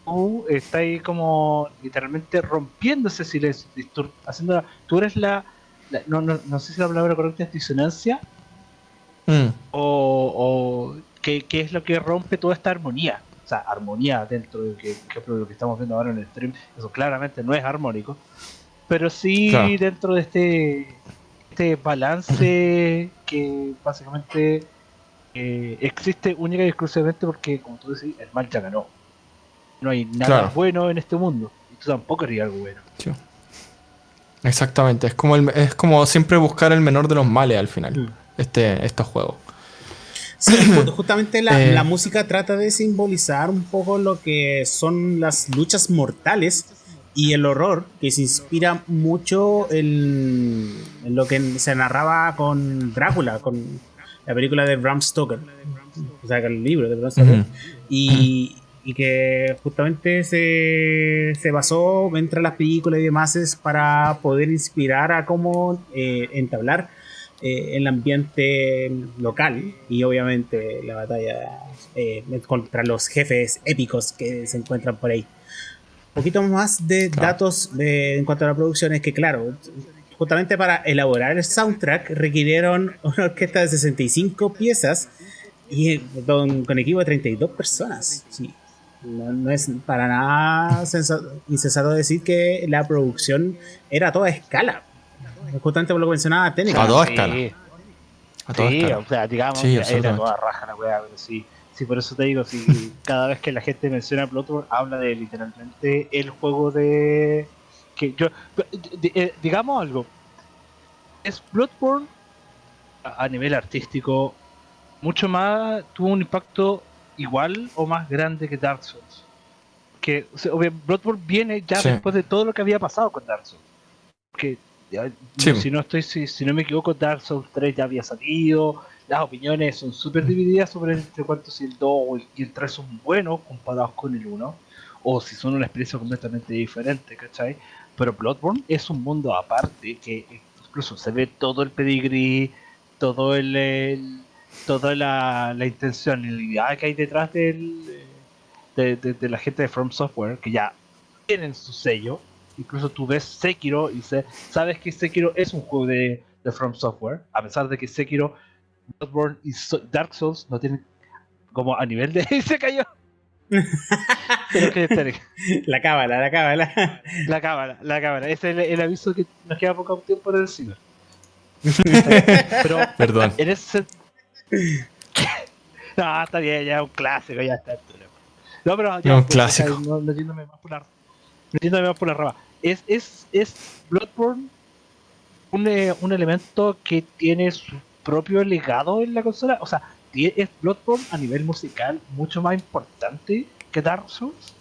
tú estás ahí como literalmente rompiendo ese silencio, haciendo, tú eres la no, no, no sé si la palabra correcta es disonancia, mm. o, o ¿qué, es lo que rompe toda esta armonía. Armonía dentro de que, lo que estamos viendo ahora en el stream, eso claramente no es armónico, pero sí dentro de este, este balance que básicamente eh, existe única y exclusivamente porque, como tú decís, el mal ya ganó. No hay nada bueno en este mundo, y tú tampoco harías algo bueno. Exactamente, es como, es como siempre buscar el menor de los males al final, mm. este, estos juegos. Sí, justamente la, eh. la, música trata de simbolizar un poco lo que son las luchas mortales y el horror, que se inspira mucho en, en lo que se narraba con Drácula, con la película de Bram Stoker, o sea, el libro de Bram Stoker. Y, y que justamente se, se, basó entre las películas y demás para poder inspirar a cómo eh, entablar eh, el ambiente local y obviamente la batalla eh, contra los jefes épicos que se encuentran por ahí. Un poquito más de datos en cuanto a la producción es que, claro, justamente para elaborar el soundtrack requirieron una orquesta de 65 piezas y con, con equipo de 32 personas. Sí. No, es para nada insensato decir que la producción era a toda escala. Justamente por lo que mencionaba técnica. A toda escala. A toda sí, o sea, digamos, que era toda raja la weá, pero sí. Sí, por eso te digo, si cada vez que la gente menciona Bloodborne, habla de literalmente el juego de. que yo. Digamos algo. Es Bloodborne a nivel artístico mucho más. tuvo un impacto igual o más grande que Dark Souls. Que Bloodborne viene ya después de todo lo que había pasado con Dark Souls. Que si no estoy si, no me equivoco Dark Souls 3 ya había salido, las opiniones son súper divididas sobre entre cuántos si el 2 y el 3 son buenos comparados con el 1 o si son una experiencia completamente diferente, ¿cachai? Pero Bloodborne es un mundo aparte que incluso se ve todo el pedigree, todo el toda la, intención y la idea que hay detrás del, de, la gente de From Software, que ya tienen su sello. Incluso tú ves Sekiro y sabes que Sekiro es un juego de, From Software, a pesar de que Sekiro, Bloodborne y Dark Souls no tienen como a nivel de... se cayó. La cábala, la cábala. La cábala, la cábala. Ese es el, aviso que nos queda poco tiempo de decir. Pero Perdón. En ese, no, está bien, ya es un clásico, ya está. No, pero ya, no, un pues, clásico. No, más por la, metiéndome más por la rama. Es, es, es Bloodborne un, eh, un elemento que tiene su propio legado en la consola. O sea, es Bloodborne a nivel musical mucho más importante que Dark Souls.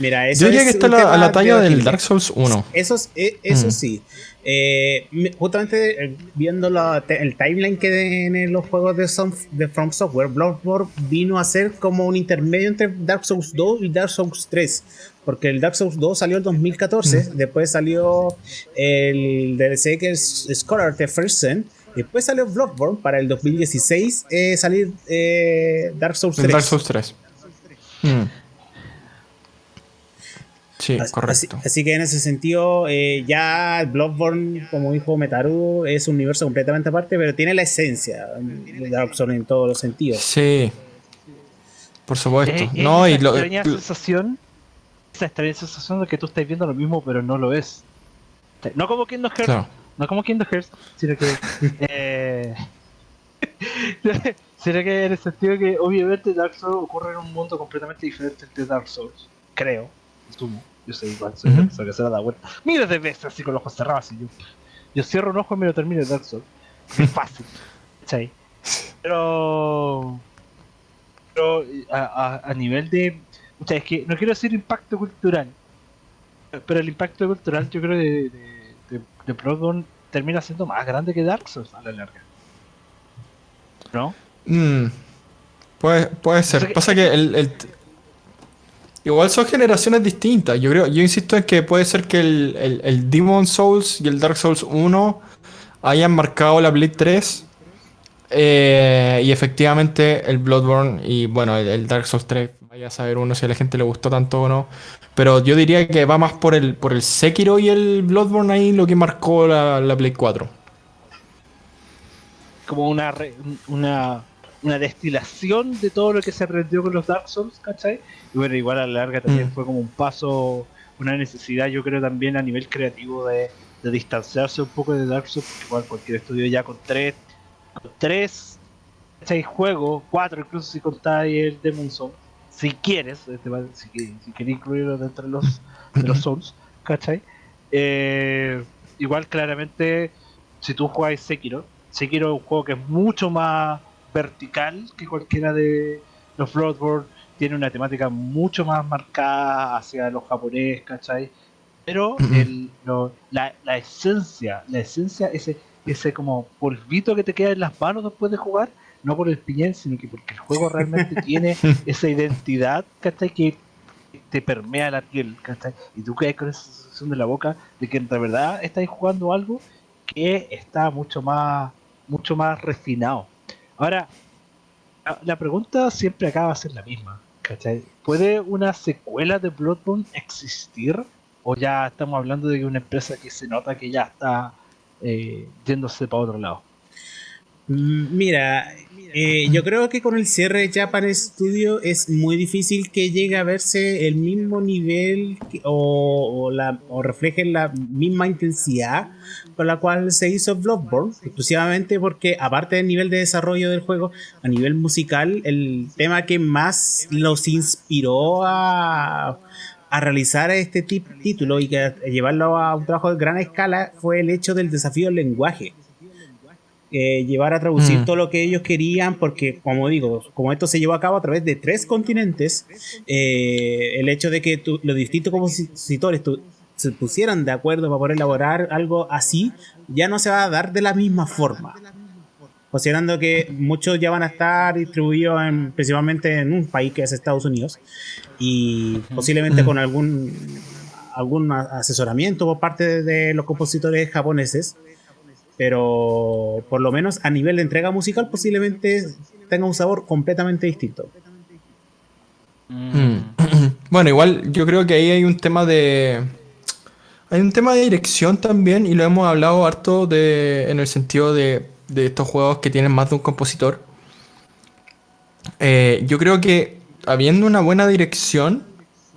Mira, eso Yo diría que está a la talla del Dark Souls 1. Eso, eh, eso mm. sí. Eh, justamente eh, viendo el timeline que tienen los juegos de, de, From Software, Bloodborne vino a ser como un intermedio entre Dark Souls 2 y Dark Souls 3. Porque el Dark Souls 2 salió en 2014, mm. después salió el DLC que es Scholar the First Sin, después salió Bloodborne para el 2016 eh, salir Dark Souls 3. Dark Souls 3. Sí, correcto. Así, que en ese sentido, eh, ya Bloodborne, como dijo Metaru, es un universo completamente aparte, pero tiene la esencia de Dark Souls en todos los sentidos. Sí, por supuesto. Eh, no, y lo, extraña sensación, esa extraña sensación de que tú estás viendo lo mismo, pero no lo es. No como Kingdom Hearts, no como Kingdom Hearts, sino que. eh, sino que en el sentido de que, obviamente, Dark Souls ocurre en un mundo completamente diferente de Dark Souls, creo yo sé igual, soy uh -huh. que se da vuelta miles de veces así con los ojos cerrados. Y yo, yo cierro un ojo y me lo termino de Dark Souls. Es fácil. Pero. Pero a, a, nivel de. O sea, es que no quiero decir impacto cultural. Pero el impacto cultural, yo creo, de, de, de, Bloodborne termina siendo más grande que Dark Souls a la larga. ¿No? Mm. Puede, puede ser. Pasa que el, el, Igual son generaciones distintas. Yo creo, yo insisto en que puede ser que el, el, Demon Souls y el Dark Souls 1 hayan marcado la Blade 3. Eh, y efectivamente el Bloodborne y bueno, el, Dark Souls 3, vaya a saber uno si a la gente le gustó tanto o no. Pero yo diría que va más por el, por el Sekiro y el Bloodborne ahí lo que marcó la, la Blade 4. Como una, una una destilación de todo lo que se aprendió con los Dark Souls, ¿cachai? Y bueno, igual a la larga también mm. fue como un paso, una necesidad, yo creo también a nivel creativo de, distanciarse un poco de Dark Souls, porque igual cualquier estudio ya con tres, con tres, seis juegos, cuatro incluso si contáis el Demon Souls, si quieres, este, si, si quieres incluirlo dentro de los, de los Souls, ¿cachai? Eh, igual claramente, si tú jugáis Sekiro, Sekiro es un juego que es mucho más vertical que cualquiera de los Bloodborne, tiene una temática mucho más marcada hacia los japoneses, ¿cachai? Pero el, la, la, esencia, la esencia, ese, ese como polvito que te queda en las manos después de jugar, no por el piñel, sino que porque el juego realmente tiene esa identidad, ¿cachai? Que te permea la piel, ¿cachai? Y tú quedas con esa sensación de la boca de que en verdad estás jugando algo que está mucho más, mucho más refinado. Ahora, la, pregunta siempre acaba a ser la misma. ¿cachai? ¿Puede una secuela de Bloodborne existir? ¿O ya estamos hablando de una empresa que se nota que ya está eh, yéndose para otro lado? Mira, eh, yo creo que con el cierre de Japan Studio es muy difícil que llegue a verse el mismo nivel o, o la, o refleje la misma intensidad con la cual se hizo Bloodborne, exclusivamente porque aparte del nivel de desarrollo del juego, a nivel musical, el tema que más los inspiró a, a realizar este título y llevarlo a un trabajo de gran escala fue el hecho del desafío del lenguaje eh, llevar a traducir Mm. todo lo que ellos querían, porque como digo, como esto se llevó a cabo a través de tres continentes, eh, el hecho de que tu- los distintos compositores tu- se pusieran de acuerdo para poder elaborar algo así, ya no se va a dar de la misma forma. Considerando que muchos ya van a estar distribuidos en- principalmente en un país que es Estados Unidos y posiblemente Mm. con algún algún asesoramiento por parte de los compositores japoneses pero por lo menos a nivel de entrega musical posiblemente tenga un sabor completamente distinto. Mm. Bueno, igual yo creo que ahí hay un tema de. Hay un tema de dirección también, y lo hemos hablado harto de, en el sentido de, de estos juegos que tienen más de un compositor. Eh, yo creo que habiendo una buena dirección,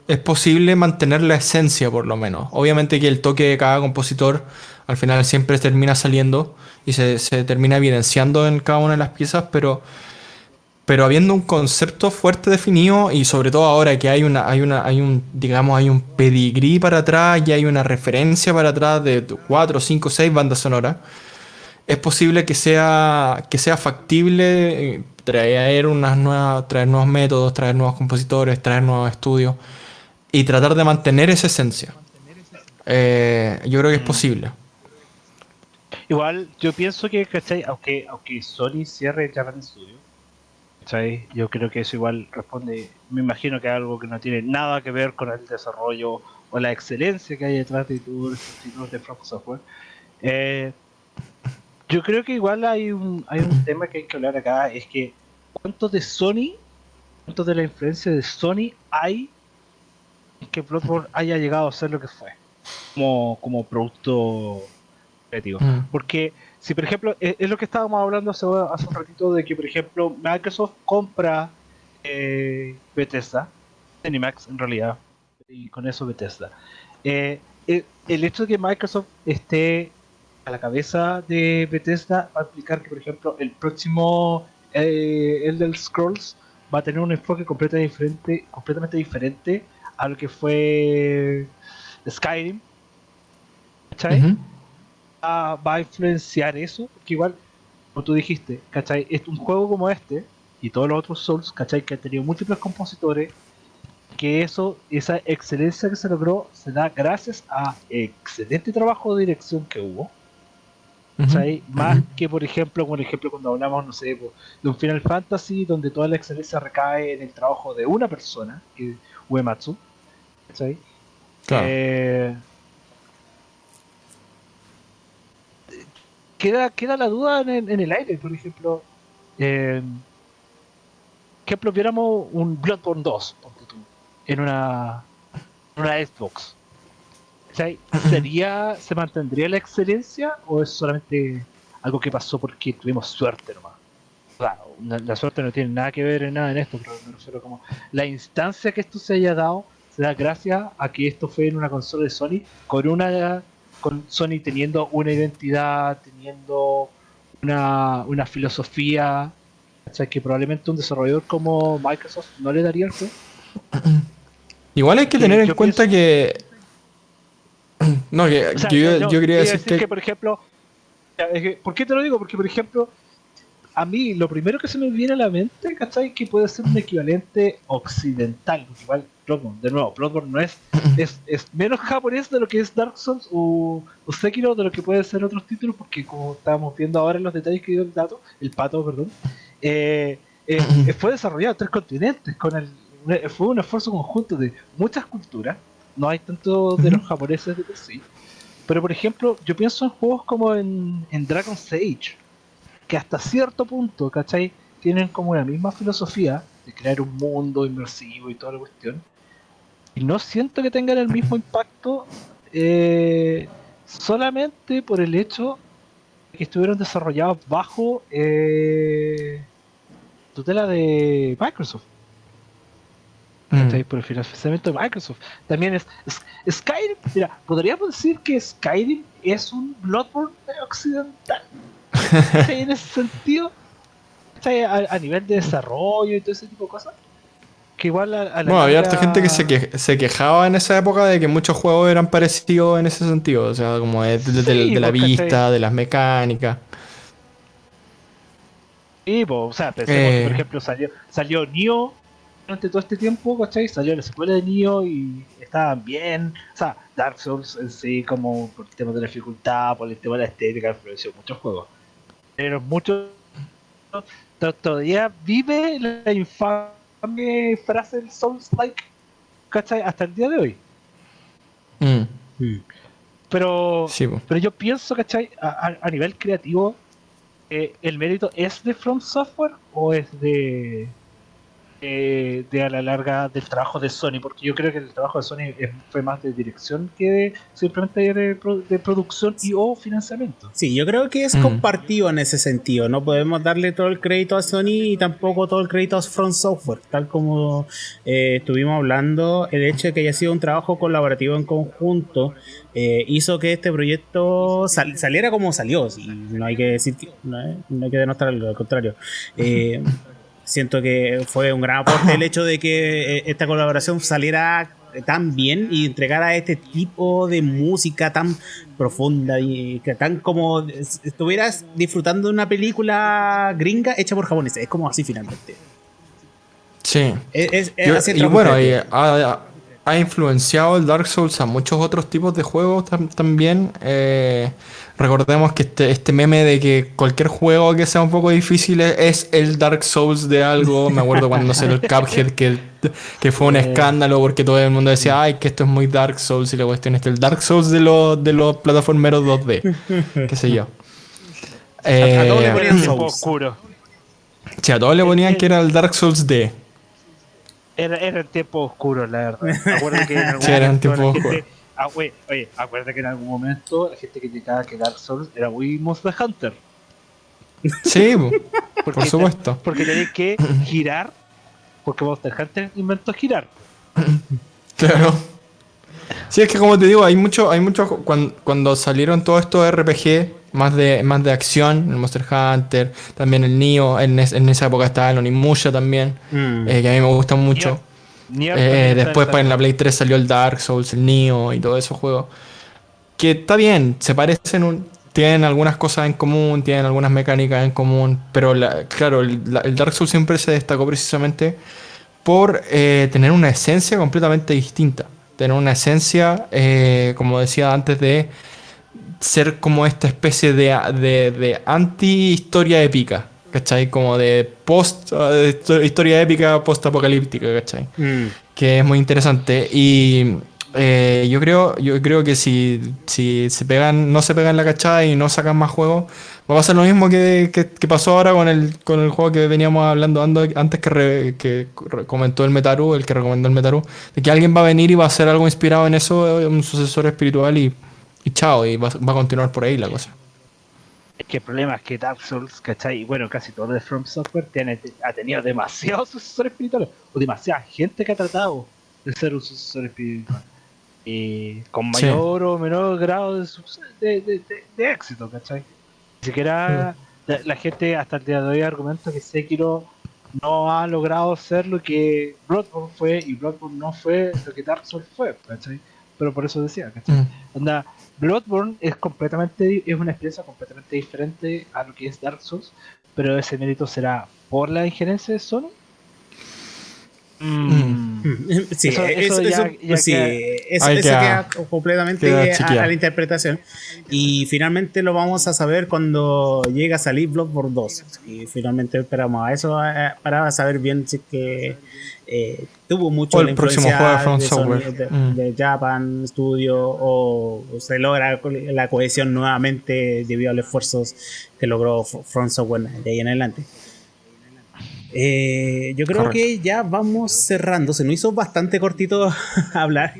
es posible mantener la esencia por lo menos. Obviamente que el toque de cada compositor al final siempre termina saliendo y se, se termina evidenciando en cada una de las piezas, pero pero habiendo un concepto fuerte definido y sobre todo ahora que hay una hay una hay un digamos hay un pedigrí para atrás y hay una referencia para atrás de 4, 5, 6 bandas sonoras es posible que sea que sea factible eh, traer unas nuevas traer nuevos métodos traer nuevos compositores traer nuevos estudios y tratar de mantener esa esencia. Eh, yo creo que es posible Igual, yo pienso que. Aunque, aunque Sony cierre Japan Studio, ¿cachai? Yo creo que eso igual responde, me imagino que algo que no tiene nada que ver con el desarrollo o la excelencia que hay detrás de todos títulos de From Software. Eh, yo creo que igual hay un, hay un tema que hay que hablar acá, es que cuánto de Sony, cuánto de la influencia de Sony hay en que Bloodborne haya llegado a ser lo que fue, como, como producto Mm. Porque si por ejemplo, es, es lo que estábamos hablando hace, hace un ratito de que por ejemplo Microsoft compra eh, Bethesda, Cinemax en realidad, y con eso Bethesda. Eh, el, el hecho de que Microsoft esté a la cabeza de Bethesda va a implicar que por ejemplo el próximo eh, Elder Scrolls va a tener un enfoque completamente diferente, completamente diferente a lo que fue Skyrim. ¿Cachai? Ujú. Va, va a influenciar eso, porque igual, como tú dijiste, ¿cachai? Es un juego como este y todos los otros Souls, ¿cachai? Que han tenido múltiples compositores, que eso, esa excelencia que se logró se da gracias a excelente trabajo de dirección que hubo, ¿cachai? Más que, por ejemplo, por ejemplo, cuando hablamos, no sé, po, de un Final Fantasy donde toda la excelencia recae en el trabajo de una persona, que es Uematsu, ¿cachai? Claro. Eh, queda, queda la duda en, el- aire, por ejemplo. Eh, ejemplo, un Bloodborne 2 ponte tú, en una, una Xbox. ¿Sería, ¿Se mantendría la excelencia o es solamente algo que pasó porque tuvimos suerte nomás? Claro, la, la suerte no tiene nada que ver en nada en esto, pero me refiero como la instancia que esto se haya dado se da gracias a que esto fue en una consola de Sony con una con Sony teniendo una identidad, teniendo una, una filosofía, ¿cachai? que probablemente un desarrollador como Microsoft no le daría el juego. Igual hay que que tener en cuenta que. No, que, O sea, que yo, no, yo quería quería decir que. por ejemplo, que, ¿por qué te lo digo? Porque, por ejemplo, a mí lo primero que se me viene a la mente, ¿cachai? Que puede ser un equivalente occidental, igual Bloodborne, de nuevo, Bloodborne no es, es, es menos japonés de lo que es Dark Souls o, o Sekiro de lo que pueden ser otros títulos, porque como estábamos viendo ahora en los detalles que dio el dato, el pato, perdón, eh, eh, fue desarrollado en tres continentes, con el, fue un esfuerzo conjunto de muchas culturas, no hay tanto de los japoneses de por sí, Pero por ejemplo, yo pienso en juegos como en, en Dragon's Age, que hasta cierto punto, ¿cachai? Tienen como la misma filosofía de crear un mundo inmersivo y toda la cuestión. Y no siento que tengan el mismo impacto eh, solamente por el hecho de que estuvieron desarrollados bajo eh, tutela de Microsoft. ¿cachai? Por el financiamiento de Microsoft. También es, es- Skyrim, mira, podríamos decir que Skyrim es un Bloodborne occidental. En ese sentido, a, a nivel de desarrollo y todo ese tipo de cosas. Que igual a, a la Bueno, había harta gente que se, que- se quejaba en esa época de que muchos juegos eran parecidos en ese sentido. O sea, como de, de- de- Sí, de la vista, de las mecánicas. Sí, po, o sea, pensemos Eh. por ejemplo, salió, salió Nioh durante todo este tiempo, ¿cachai? Salió la secuela de Nioh y estaban bien. O sea, Dark Souls en sí, como por el tema de la dificultad, por el tema de la estética, influenció muchos juegos. Pero muchos to- todavía vive la infame frase del Souls-like, ¿cachai? Hasta el día de hoy. Mm. Pero sí, pero yo pienso, ¿cachai? A, a- a nivel creativo, eh, ¿el mérito es de From Software o es de, eh, de a la larga del trabajo de Sony? Porque yo creo que el trabajo de Sony es- fue más de dirección que de simplemente de, pro- de producción y o financiamiento. Sí, yo creo que es Mm. compartido en ese sentido. No podemos darle todo el crédito a Sony y tampoco todo el crédito a Front Software. Tal como eh, estuvimos hablando, el hecho de que haya sido un trabajo colaborativo en conjunto eh, hizo que este proyecto sal- saliera como salió. sí, no hay que decir que, no, hay- no hay que demostrarlo, al contrario. Eh, siento que fue un gran aporte el hecho de que eh, esta colaboración saliera tan bien y entregara este tipo de música tan profunda y que tan como es- estuvieras disfrutando de una película gringa hecha por japoneses. Es como así finalmente. Sí. Es, es- es Yo- así el y bueno, y ha, ha influenciado el Dark Souls a muchos otros tipos de juegos tam- también. Eh, recordemos que este, este meme de que cualquier juego que sea un poco difícil es, el Dark Souls de algo. Me acuerdo cuando salió el Cuphead, que, que fue un escándalo porque todo el mundo decía, ay, que esto es muy Dark Souls y la cuestión es el Dark Souls de los, de los plataformeros 2D. qué sé yo. A- a todos le Eh, ponían tiempo Souls. oscuro. sí, a todos le ponían que era el Dark Souls D. Era, era el tiempo oscuro, la verdad. Acuérdate que en algún Sí, era momento tiempo oscuro. gente- ah, oye, oye, acuérdate que en algún momento la gente criticaba que Dark Souls era muy Monster Hunter. Sí, por supuesto. Porque tenéis que girar, porque Monster Hunter inventó girar. Claro. Sí, es que como te digo, hay mucho, hay mucho cuando, cuando salieron todos estos RPG más de, más de acción, el Monster Hunter, también el Nioh, en, es- en esa época estaba el Onimusha también, Mm. eh, que a mí me gusta mucho. Eh, después para en la Play 3 salió el Dark Souls, el Nioh y todos esos juegos. Que está bien, se parecen, un- tienen algunas cosas en común, tienen algunas mecánicas en común, pero la- claro, el, la- el Dark Souls siempre se destacó precisamente por eh, tener una esencia completamente distinta. Tener una esencia, eh, como decía antes, de ser como esta especie de, de, de anti-historia épica, ¿cachai? Como de post, histo- historia épica post-apocalíptica, ¿cachai? Mm. que es muy interesante y eh, yo creo yo creo que si, si se pegan no se pegan la cachada y no sacan más juegos va a pasar lo mismo que, que- que pasó ahora con el con el juego que veníamos hablando ando- antes que, re- que re- comentó el Metaru el que recomendó el Metaru de que alguien va a venir y va a hacer algo inspirado en eso un sucesor espiritual y, y chao y va, va a continuar por ahí la cosa Es que el problema es que Dark Souls, ¿cachai? Y bueno, casi todo de From Software tiene, ha tenido demasiados sucesores espirituales. O demasiada gente que ha tratado de ser un sucesor espiritual. Y con Sí. mayor o menor grado de, de, de- de- éxito, ¿cachai? Ni siquiera la, la gente hasta el día de hoy argumenta que Sekiro no ha logrado ser lo que Bloodborne fue y Bloodborne no fue lo que Dark Souls fue, ¿cachai? Pero por eso decía, ¿cachai? Mm. Onda, Bloodborne es completamente es una experiencia completamente diferente a lo que es Dark Souls, pero ese mérito será por la injerencia de Sony. Mm. Sí, Eso- eso, eso ya- eso- ya sí, queda- eso- queda- queda completamente queda a- a, la interpretación. Y finalmente lo vamos a saber cuando llegue a salir Bloodborne 2. Y finalmente esperamos a eso eh, para saber bien si es que eh, tuvo mucho O el la próximo juego de From Sony, Software. de, Mm. de Japan Studio o, o se logra la cohesión nuevamente debido a los esfuerzos que logró From Software de ahí en adelante. Eh, yo creo Correcto. que ya vamos cerrando. Se nos hizo bastante cortito hablar.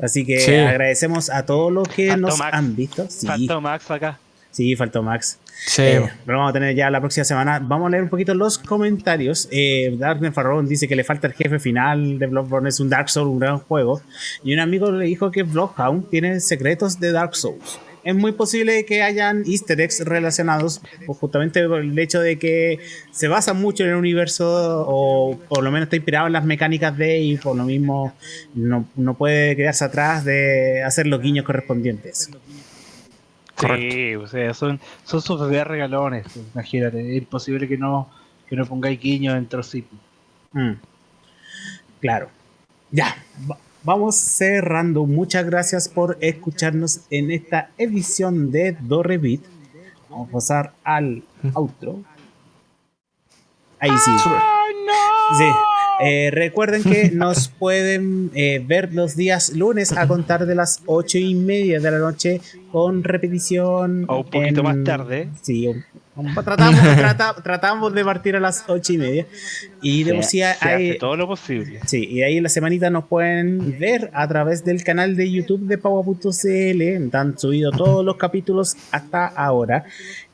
Así que Sí. agradecemos a todos los que Faltó nos Max. han visto. Sí, Faltó Max acá. sí, faltó Max. Sí. Eh, lo vamos a tener ya la próxima semana. Vamos a leer un poquito los comentarios. Eh, Darknet Farrón dice que le falta el jefe final de Bloodborne. Es un Dark Souls, un gran juego. Y un amigo le dijo que Bloodhound tiene secretos de Dark Souls. Es muy posible que hayan easter eggs relacionados pues, justamente por el hecho de que se basa mucho en el universo o por lo menos está inspirado en las mecánicas de y por lo mismo no, no puede quedarse atrás de hacer los guiños correspondientes. Sí, o sea, son, son sus bebés regalones. Imagínate, es imposible que no, que no pongáis guiño dentro sí. Mm. Claro. Ya, vamos cerrando. Muchas gracias por escucharnos en esta edición de Do Revit. Vamos a pasar al outro. Ahí sí. Sí. Eh, recuerden que nos pueden eh, ver los días lunes a contar de las ocho y media de la noche con repetición. O un poquito en- más tarde. Sí, tratamos, trata- tratamos de partir a las ocho y media. Y de por sí hace todo lo posible. Sí, y ahí en la semanita nos pueden ver a través del canal de YouTube de Paua.cl. Han subido todos los capítulos hasta ahora.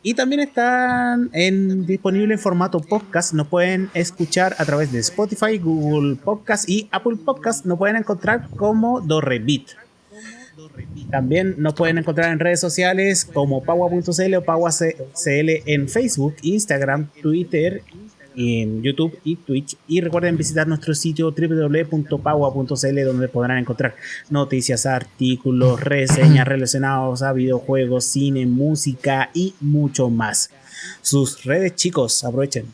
Y también están en, disponibles en formato podcast. Nos pueden escuchar a través de Spotify, Google Podcast y Apple Podcast. Nos pueden encontrar como Dorrebit. También nos pueden encontrar en redes sociales como Paua.cl o PaguaCL en Facebook, Instagram, Twitter, en YouTube y Twitch. Y recuerden visitar nuestro sitio www.paua.cl donde podrán encontrar noticias, artículos, reseñas relacionados a videojuegos, cine, música y mucho más. Sus redes, chicos, aprovechen.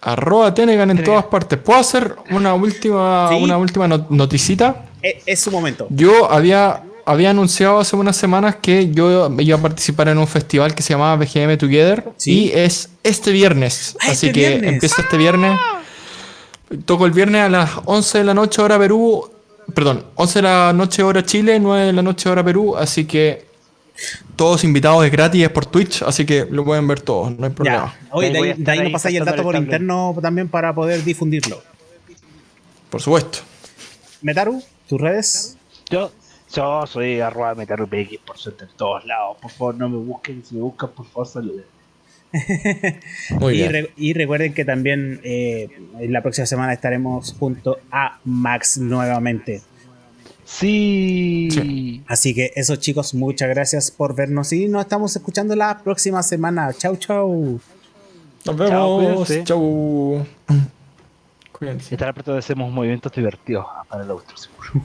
Arroba Tenegan en todas partes. ¿Puedo hacer una última, Sí. una última no- noticita? Eh, es su momento. Yo había, había anunciado hace unas semanas que yo iba a participar en un festival que se llamaba BGM Together. Sí. Y es este viernes. Ah, Así este que viernes. empieza este viernes. Toco el viernes a las 11 de la noche hora Perú. Perdón, 11 de la noche hora Chile, 9 de la noche hora Perú. Así que todos invitados es gratis, es por Twitch. Así que lo pueden ver todos, no hay problema. Ya. Oye, Ahí de ahí, de ahí nos pasáis el dato por interno también para poder difundirlo. Por supuesto. Metaru, tus redes. Yo, yo soy arroba metarupx por suerte en todos lados. Por favor, no me busquen. Si me buscan, por favor, saluden. Muy y, bien. re- y recuerden que también eh, en la próxima semana estaremos junto a Max nuevamente. Sí. Sí. Así que eso chicos, muchas gracias por vernos y nos estamos escuchando la próxima semana. Chau, chau. Nos vemos. cuídense. Chau. Cuídense. Estará pronto hacemos movimientos divertidos para el otro, seguro.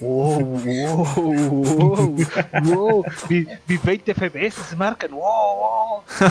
Wow, wow, wow, wow. Mi- Mis 20 FPS se marcan. Wow, wow.